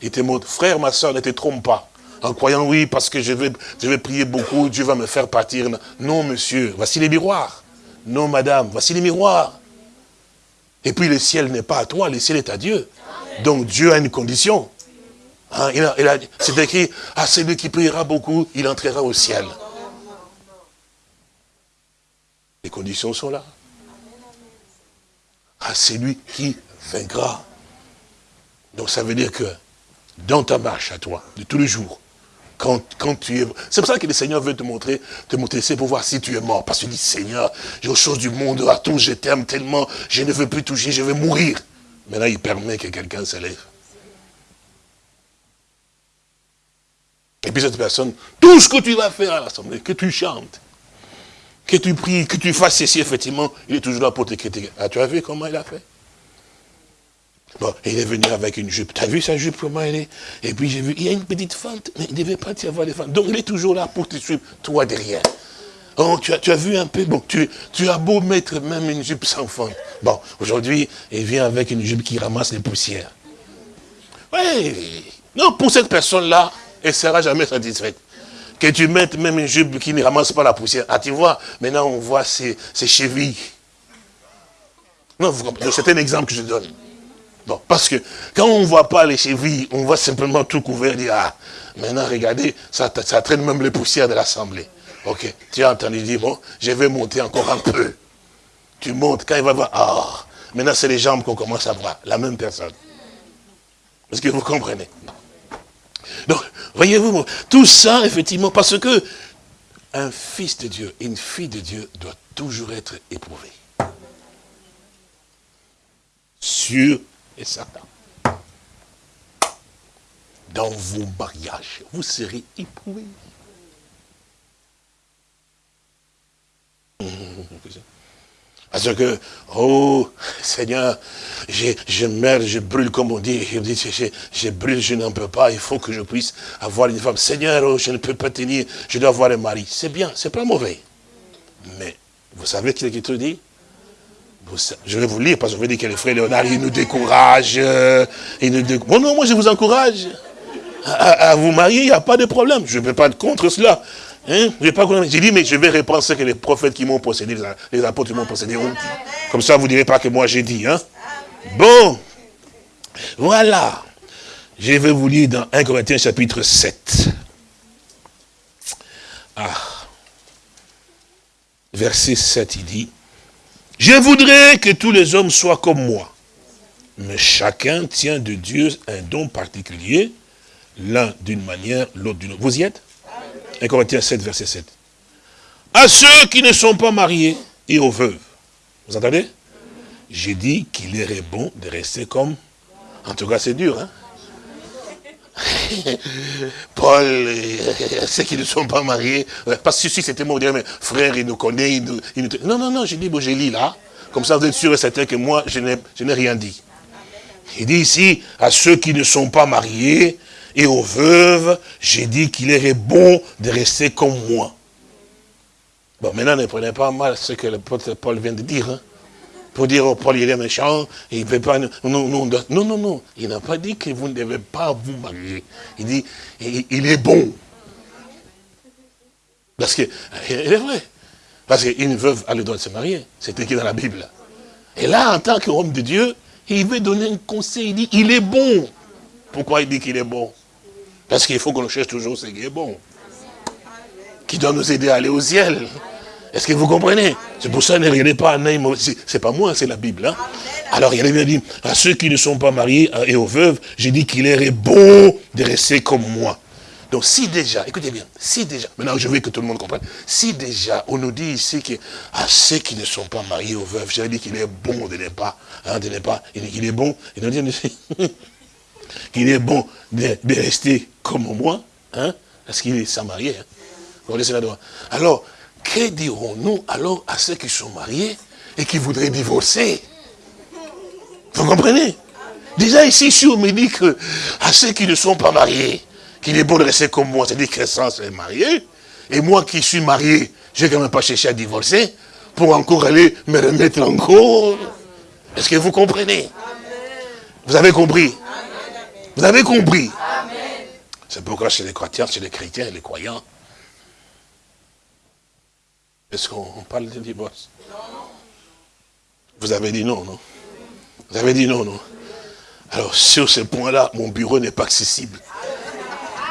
Il te montre, frère, ma soeur, ne te trompe pas. En croyant, oui, parce que je vais, je vais prier beaucoup, Dieu va me faire partir. Non, monsieur, voici les miroirs. Non, madame, voici les miroirs. Et puis le ciel n'est pas à toi, le ciel est à Dieu. Donc Dieu a une condition. Hein, c'est écrit, à celui qui priera beaucoup, il entrera au ciel. Les conditions sont là à celui qui vaincra. Donc ça veut dire que dans ta marche à toi, de tous les jours, quand, quand tu es... C'est pour ça que le Seigneur veut te montrer, te montrer, c'est pour voir si tu es mort. Parce qu'il dit, Seigneur, j'ai aux choses du monde, à tout, je t'aime tellement, je ne veux plus toucher, je vais mourir. Là, il permet que quelqu'un s'élève. Et puis cette personne, tout ce que tu vas faire à l'Assemblée, que tu chantes, que tu pries, que tu fasses ceci, effectivement, il est toujours là pour te critiquer. Ah, tu as vu comment il a fait? Bon, il est venu avec une jupe. Tu as vu sa jupe, comment elle est? Et puis j'ai vu, il y a une petite fente, mais il ne devait pas y avoir des fentes. Donc il est toujours là pour te suivre, toi derrière. Oh, tu as, tu as vu un peu, bon, tu, tu as beau mettre même une jupe sans fente. Bon, aujourd'hui, il vient avec une jupe qui ramasse les poussières. Oui, non, pour cette personne-là, elle ne sera jamais satisfaite. Que tu mettes même une jupe qui ne ramasse pas la poussière. Ah, tu vois, maintenant on voit ses, ses chevilles. Non, c'est un exemple que je donne. Parce que quand on ne voit pas les chevilles, on voit simplement tout couvert, dire, ah, maintenant regardez, ça, ça traîne même les poussières de l'Assemblée. Ok, tu as entendu dire, bon, je vais monter encore un peu. Tu montes, quand il va voir, ah, maintenant c'est les jambes qu'on commence à voir, la même personne. Est-ce que vous comprenez? Donc, voyez-vous, tout ça, effectivement, parce que un fils de Dieu, une fille de Dieu doit toujours être éprouvé. Sûr et certain. Dans vos mariages, vous serez éprouvés. Parce que, oh Seigneur, je, je meurs, je brûle comme on dit, je, je, brûle, je n'en peux pas, il faut que je puisse avoir une femme. Seigneur, oh, je ne peux pas tenir, je dois avoir un mari. C'est bien, c'est pas mauvais. Mais, vous savez ce qu'il dit? Je vais vous lire parce que veux dire que les frères Léonard, ils nous découragent. Euh, ils nous Bon, non, moi je vous encourage à, vous marier, il n'y a pas de problème. Je ne peux pas être contre cela. Hein? J'ai dit, mais je vais reprendre ce que les prophètes qui m'ont possédé, les apôtres qui m'ont possédé ont dit. Comme ça, vous ne direz pas que moi j'ai dit. Hein? Bon, voilà. Je vais vous lire dans 1 Corinthiens chapitre 7. Ah. Verset 7, il dit, je voudrais que tous les hommes soient comme moi. Mais chacun tient de Dieu un don particulier, l'un d'une manière, l'autre d'une autre. Vous y êtes? 1 Corinthiens 7, verset 7. À ceux qui ne sont pas mariés et aux veuves. Vous entendez? J'ai dit qu'il irait bon de rester comme... En tout cas, c'est dur, hein? Paul, ceux qui ne sont pas mariés, euh, parce que si c'était mon mais frère, il nous connaît, il nous, Non, non, non, j'ai dit, bon, j'ai lu là, comme ça vous êtes sûr et certain que moi, je n'ai rien dit. Il dit ici, à ceux qui ne sont pas mariés et aux veuves, j'ai dit qu'il irait bon de rester comme moi. Bon, maintenant, ne prenez pas mal ce que le Paul vient de dire. Hein pour dire, oh, Paul, il est méchant, il ne peut pas... Non, non, non, non, il n'a pas dit que vous ne devez pas vous marier. Il dit, il, est bon. Parce que, il est vrai. Parce qu'une veuve a le droit de se marier. C'est écrit dans la Bible. Et là, en tant qu'homme de Dieu, il veut donner un conseil. Il dit, il est bon. Pourquoi il dit qu'il est bon? Parce qu'il faut qu'on cherche toujours ce qui est bon. Qui doit nous aider à aller au ciel. Est-ce que vous comprenez? C'est pour ça, ne regardez pas un œil C'est pas moi, c'est la Bible. Hein. Alors, il a bien dit, à ceux qui ne sont pas mariés et aux veuves, j'ai dit qu'il est bon de rester comme moi. Donc, si déjà, écoutez bien, si déjà, maintenant je veux que tout le monde comprenne, si déjà, on nous dit ici que à ceux qui ne sont pas mariés aux veuves, j'ai dit qu'il est bon de ne pas, hein, de ne pas, il est bon, il nous dit qu'il est bon de, rester comme moi, hein, parce qu'il est sans marié. Hein. Alors, que dirons-nous alors à ceux qui sont mariés et qui voudraient divorcer? Vous comprenez? Déjà ici, si on me dit que à ceux qui ne sont pas mariés, qu'il est bon de rester comme moi, c'est-à-dire que sans est marié, et moi qui suis marié, je n'ai quand même pas cherché à divorcer, pour encore aller me remettre en cause. Est-ce que vous comprenez? Vous avez compris? Vous avez compris? C'est pourquoi chez les chrétiens, chez les chrétiens et les croyants, est-ce qu'on parle de divorce Vous avez dit non, non? Vous avez dit non, non? Alors, sur ce point-là, mon bureau n'est pas accessible.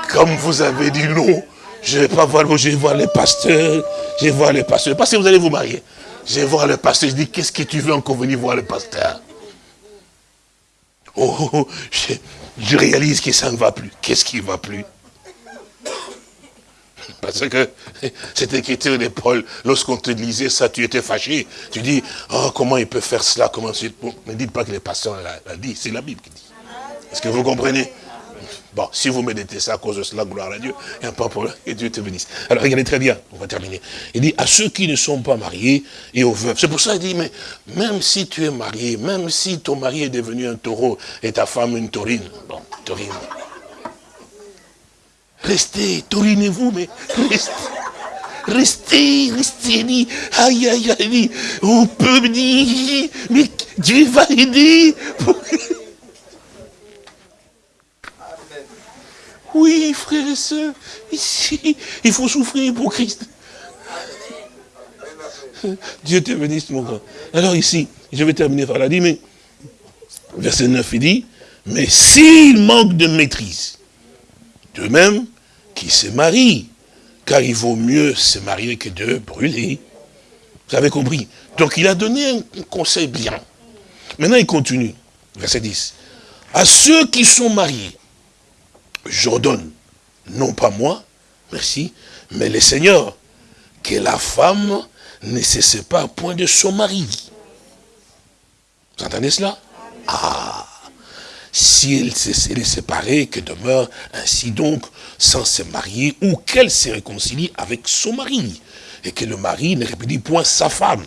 Comme vous avez dit non, je ne vais pas voir, je vais voir les pasteurs, je vais voir les pasteurs. Parce que vous allez vous marier. Je vais voir le pasteur, je dis, qu'est-ce que tu veux encore venir voir le pasteur? Oh, oh, oh je, je réalise que ça ne va plus. Qu'est-ce qui ne va plus? Parce que cette écriture de Paul, lorsqu'on te lisait ça, tu étais fâché. Tu dis, oh, comment il peut faire cela? Comment... Ne dites pas que les pasteurs l'a dit, c'est la Bible qui dit. Est-ce que vous comprenez? Bon, si vous méditez ça à cause de cela, gloire à Dieu, il n'y a pas de problème, que Dieu te bénisse. Alors regardez très bien, on va terminer. Il dit, à ceux qui ne sont pas mariés et aux veuves. C'est pour ça qu'il dit, mais même si tu es marié, même si ton mari est devenu un taureau et ta femme une taurine, bon, taurine. Restez, taurinez-vous, mais restez. Restez, restez, dit, aïe, aïe, aïe, on peut me dire, mais Dieu va aider. Oui, frères et sœurs, ici, il faut souffrir pour Christ. Dieu te bénisse, mon grand. Alors ici, je vais terminer par la dit, mais verset 9, il dit, mais s'il manque de maîtrise, de même qui se marie, car il vaut mieux se marier que de brûler. Vous avez compris Donc il a donné un conseil bien. Maintenant il continue, verset 10. À ceux qui sont mariés, j'ordonne, non pas moi, merci, mais les seigneurs, que la femme ne se sépare point de son mari. Vous entendez cela? Ah Si elle est séparée, que demeure ainsi donc sans se marier, ou qu'elle se réconcilie avec son mari, et que le mari ne répudie point sa femme?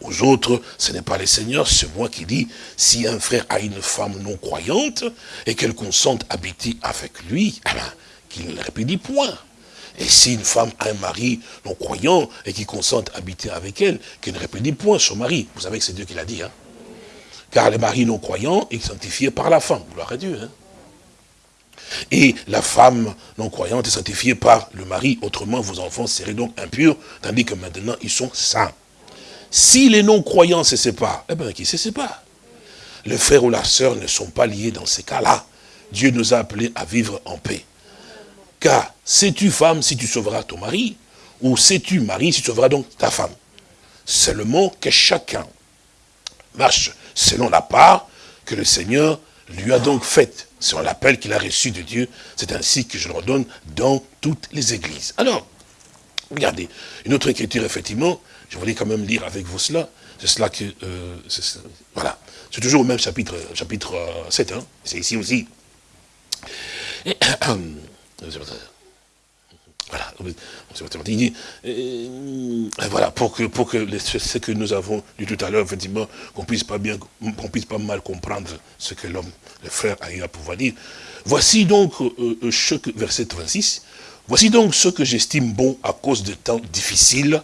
Aux autres, ce n'est pas les seigneurs, c'est moi qui dis, si un frère a une femme non croyante, et qu'elle consente habiter avec lui, eh ben, qu'il ne répudie point. Et si une femme a un mari non croyant, et qui consente habiter avec elle, qu'il ne répudie point son mari. Vous savez que c'est Dieu qui l'a dit, hein. Car le mari non croyant est sanctifié par la femme. Gloire à Dieu, hein. Et la femme non croyante est sanctifiée par le mari, autrement vos enfants seraient donc impurs, tandis que maintenant ils sont saints. Si les non-croyants se séparent, eh bien, qui se séparent? Le frère ou la sœur ne sont pas liés dans ces cas-là. Dieu nous a appelés à vivre en paix. Car sais-tu femme si tu sauveras ton mari? Ou sais-tu mari si tu sauveras donc ta femme? Seulement que chacun marche selon la part que le Seigneur lui a donc faite. Selon l'appel qu'il a reçu de Dieu, c'est ainsi que je le redonne dans toutes les églises. Alors, regardez, une autre écriture, effectivement, je voulais quand même lire avec vous cela. C'est cela que... Euh, voilà. C'est toujours au même chapitre, chapitre 7. Euh, hein. C'est ici aussi. voilà. Il dit, euh, voilà, pour que, pour que ce que nous avons dit tout à l'heure, effectivement, qu'on puisse pas bien, qu'on puisse pas mal comprendre ce que l'homme, le frère a eu à pouvoir dire. Voici donc, verset 26, voici donc ce que j'estime bon à cause de temps difficiles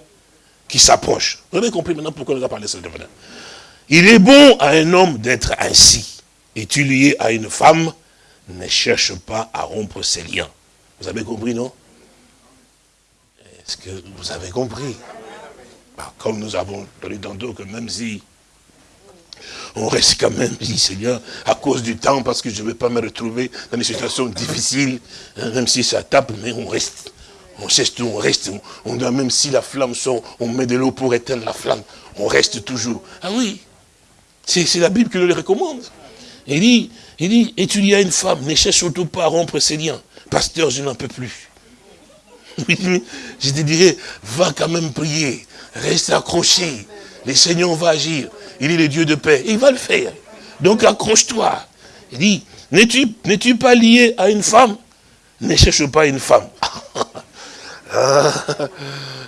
qui s'approche. Vous avez compris maintenant pourquoi nous a parlé de cela Il est bon à un homme d'être ainsi. Et tu lié à une femme, ne cherche pas à rompre ses liens. Vous avez compris, non? Est-ce que vous avez compris bah, Comme nous avons donné tantôt que même si on reste quand même, dit Seigneur, à cause du temps, parce que je ne vais pas me retrouver dans des situations difficiles, hein, même si ça tape, mais on reste. On cesse tout, on reste, on, doit, même si la flamme sort, on met de l'eau pour éteindre la flamme. On reste toujours. Ah oui, c'est la Bible qui nous le recommande. Il dit, il dit, et tu y une femme, ne cherche surtout pas à rompre ses liens. Pasteur, je n'en peux plus. je te dirais, va quand même prier, reste accroché. Le Seigneur va agir. Il est le Dieu de paix. Il va le faire. Donc accroche-toi. Il dit, n'es-tu pas lié à une femme? Ne cherche pas une femme. Ah.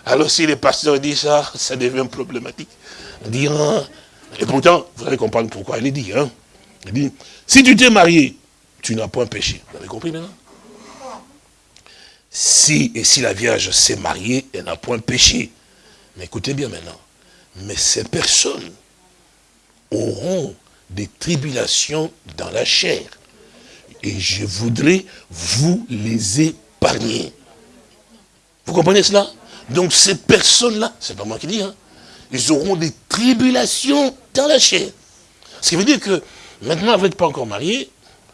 alors si les pasteurs disent ça, ça devient problématique. et pourtant, vous allez comprendre pourquoi il est dit. Hein. Il dit, si tu t'es marié, tu n'as point péché. Vous avez compris maintenant? Si et si la Vierge s'est mariée, elle n'a point péché. Mais écoutez bien maintenant. Mais ces personnes auront des tribulations dans la chair. Et je voudrais vous les épargner. Vous comprenez cela? Donc ces personnes-là, c'est pas moi qui dis, hein, ils auront des tribulations dans la chair. Ce qui veut dire que maintenant, vous n'êtes pas encore marié,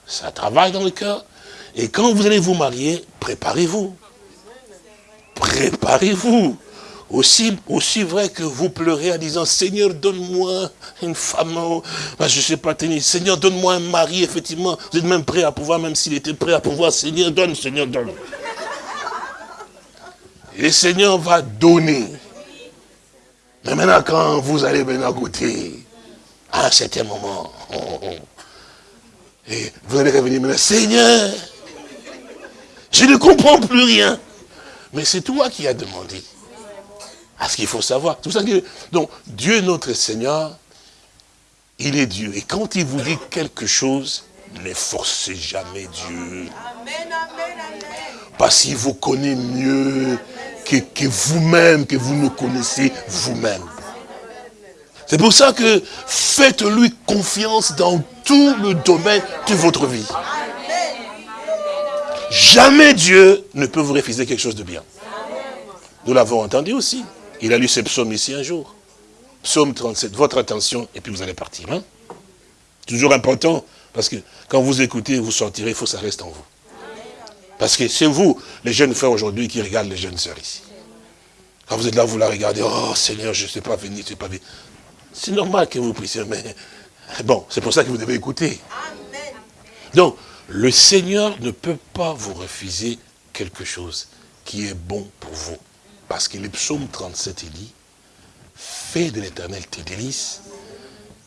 ça travaille dans le cœur. Et quand vous allez vous marier, préparez-vous. Préparez-vous. Aussi, vrai que vous pleurez en disant, Seigneur, donne-moi une femme, oh, je ne sais pas tenir, Seigneur, donne-moi un mari, effectivement, vous êtes même prêt à pouvoir, même s'il était prêt à pouvoir, Seigneur, donne, Seigneur, donne le Seigneur va donner. Mais maintenant, quand vous allez maintenant goûter, à un certain moment, Et vous allez revenir maintenant, Seigneur, je ne comprends plus rien. Mais c'est toi qui as demandé. À ce qu'il faut savoir. Tout ça donc, Dieu notre Seigneur, il est Dieu. Et quand il vous dit quelque chose, ne forcez jamais Dieu. Parce qu'il vous connaît mieux que, que vous-même, que vous ne connaissez vous-même. C'est pour ça que faites-lui confiance dans tout le domaine de votre vie. Jamais Dieu ne peut vous refuser quelque chose de bien. Nous l'avons entendu aussi. Il a lu ce psaume ici un jour. Psaume 37, votre attention, et puis vous allez partir. Hein. Toujours important, parce que quand vous écoutez, vous sortirez, il faut que ça reste en vous. Parce que c'est vous, les jeunes frères aujourd'hui, qui regardent les jeunes sœurs ici. Quand vous êtes là, vous la regardez, oh Seigneur, je ne sais pas venir, je ne sais pas venir. C'est normal que vous priez, mais bon, c'est pour ça que vous devez écouter. Donc, le Seigneur ne peut pas vous refuser quelque chose qui est bon pour vous. Parce que le psaume 37, il dit, fais de l'éternel tes délices,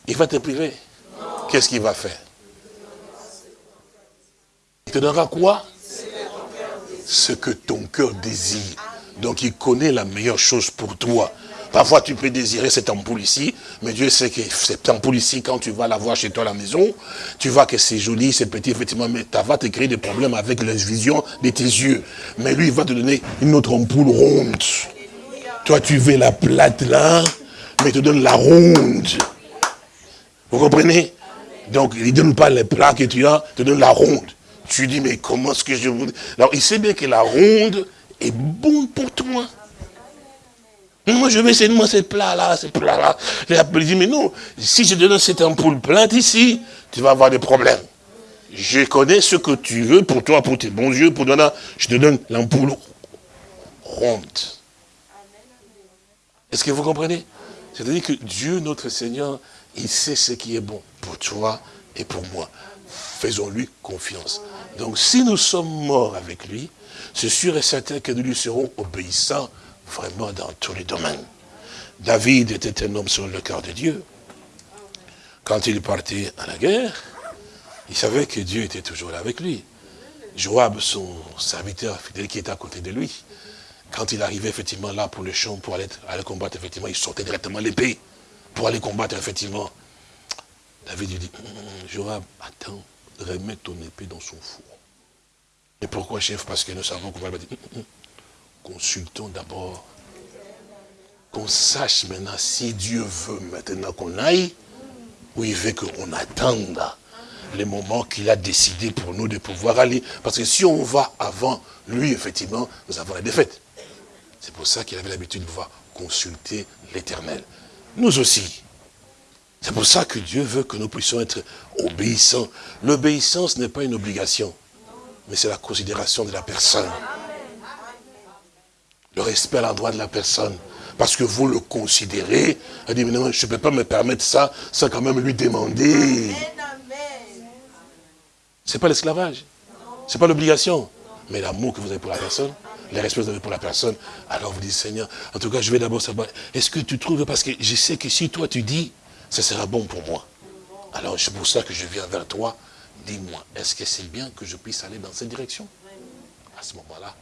il va te priver. Qu'est-ce qu'il va faire? Il te donnera quoi? Ce que ton cœur désire. Donc il connaît la meilleure chose pour toi. Parfois, tu peux désirer cette ampoule ici, mais Dieu sait que cette ampoule ici, quand tu vas la voir chez toi à la maison, tu vois que c'est joli, c'est petit, effectivement, mais ça va te créer des problèmes avec la vision de tes yeux. Mais lui, il va te donner une autre ampoule ronde. Toi, tu veux la plate là, mais il te donne la ronde. Vous comprenez? Donc, il ne donne pas les plats que tu as, il te donne la ronde. Tu dis, mais comment est-ce que je... Alors, il sait bien que la ronde est bonne pour toi. Moi, je vais seulement ce plat-là, ce plat-là. Il dit, mais non, si je te donne cette ampoule pleine ici, tu vas avoir des problèmes. Je connais ce que tu veux pour toi, pour tes bons yeux, pour toi, je te donne l'ampoule ronde. Est-ce que vous comprenez? C'est-à-dire que Dieu, notre Seigneur, il sait ce qui est bon pour toi et pour moi. Faisons-lui confiance. Donc, si nous sommes morts avec lui, c'est sûr et certain que nous lui serons obéissants vraiment dans tous les domaines. David était un homme sur le cœur de Dieu. Quand il partait à la guerre, il savait que Dieu était toujours là avec lui. Joab, son serviteur fidèle qui était à côté de lui, quand il arrivait effectivement là pour le champ, pour aller, combattre, effectivement, il sortait directement l'épée pour aller combattre, effectivement. David lui dit, hum, Joab, attends, remets ton épée dans son four. Et pourquoi, chef? Parce que nous savons qu'on va le dire, hum, hum, consultons d'abord. Qu'on sache maintenant si Dieu veut maintenant qu'on aille, ou il veut qu'on attende les moments qu'il a décidé pour nous de pouvoir aller. Parce que si on va avant lui, effectivement, nous avons la défaite. C'est pour ça qu'il avait l'habitude de pouvoir consulter l'éternel. Nous aussi. C'est pour ça que Dieu veut que nous puissions être obéissants. L'obéissance n'est pas une obligation, mais c'est la considération de la personne le respect à l'endroit de la personne. Parce que vous le considérez, elle dit, non, je ne peux pas me permettre ça, sans quand même lui demander. Ce n'est pas l'esclavage. Ce n'est pas l'obligation. Mais l'amour que vous avez pour la personne, le respect que vous avez pour la personne, alors vous dites, Seigneur, en tout cas, je vais d'abord savoir, est-ce que tu trouves, parce que je sais que si toi tu dis, ça sera bon pour moi. Alors c'est pour ça que je viens vers toi, dis-moi, est-ce que c'est bien que je puisse aller dans cette direction? À ce moment-là,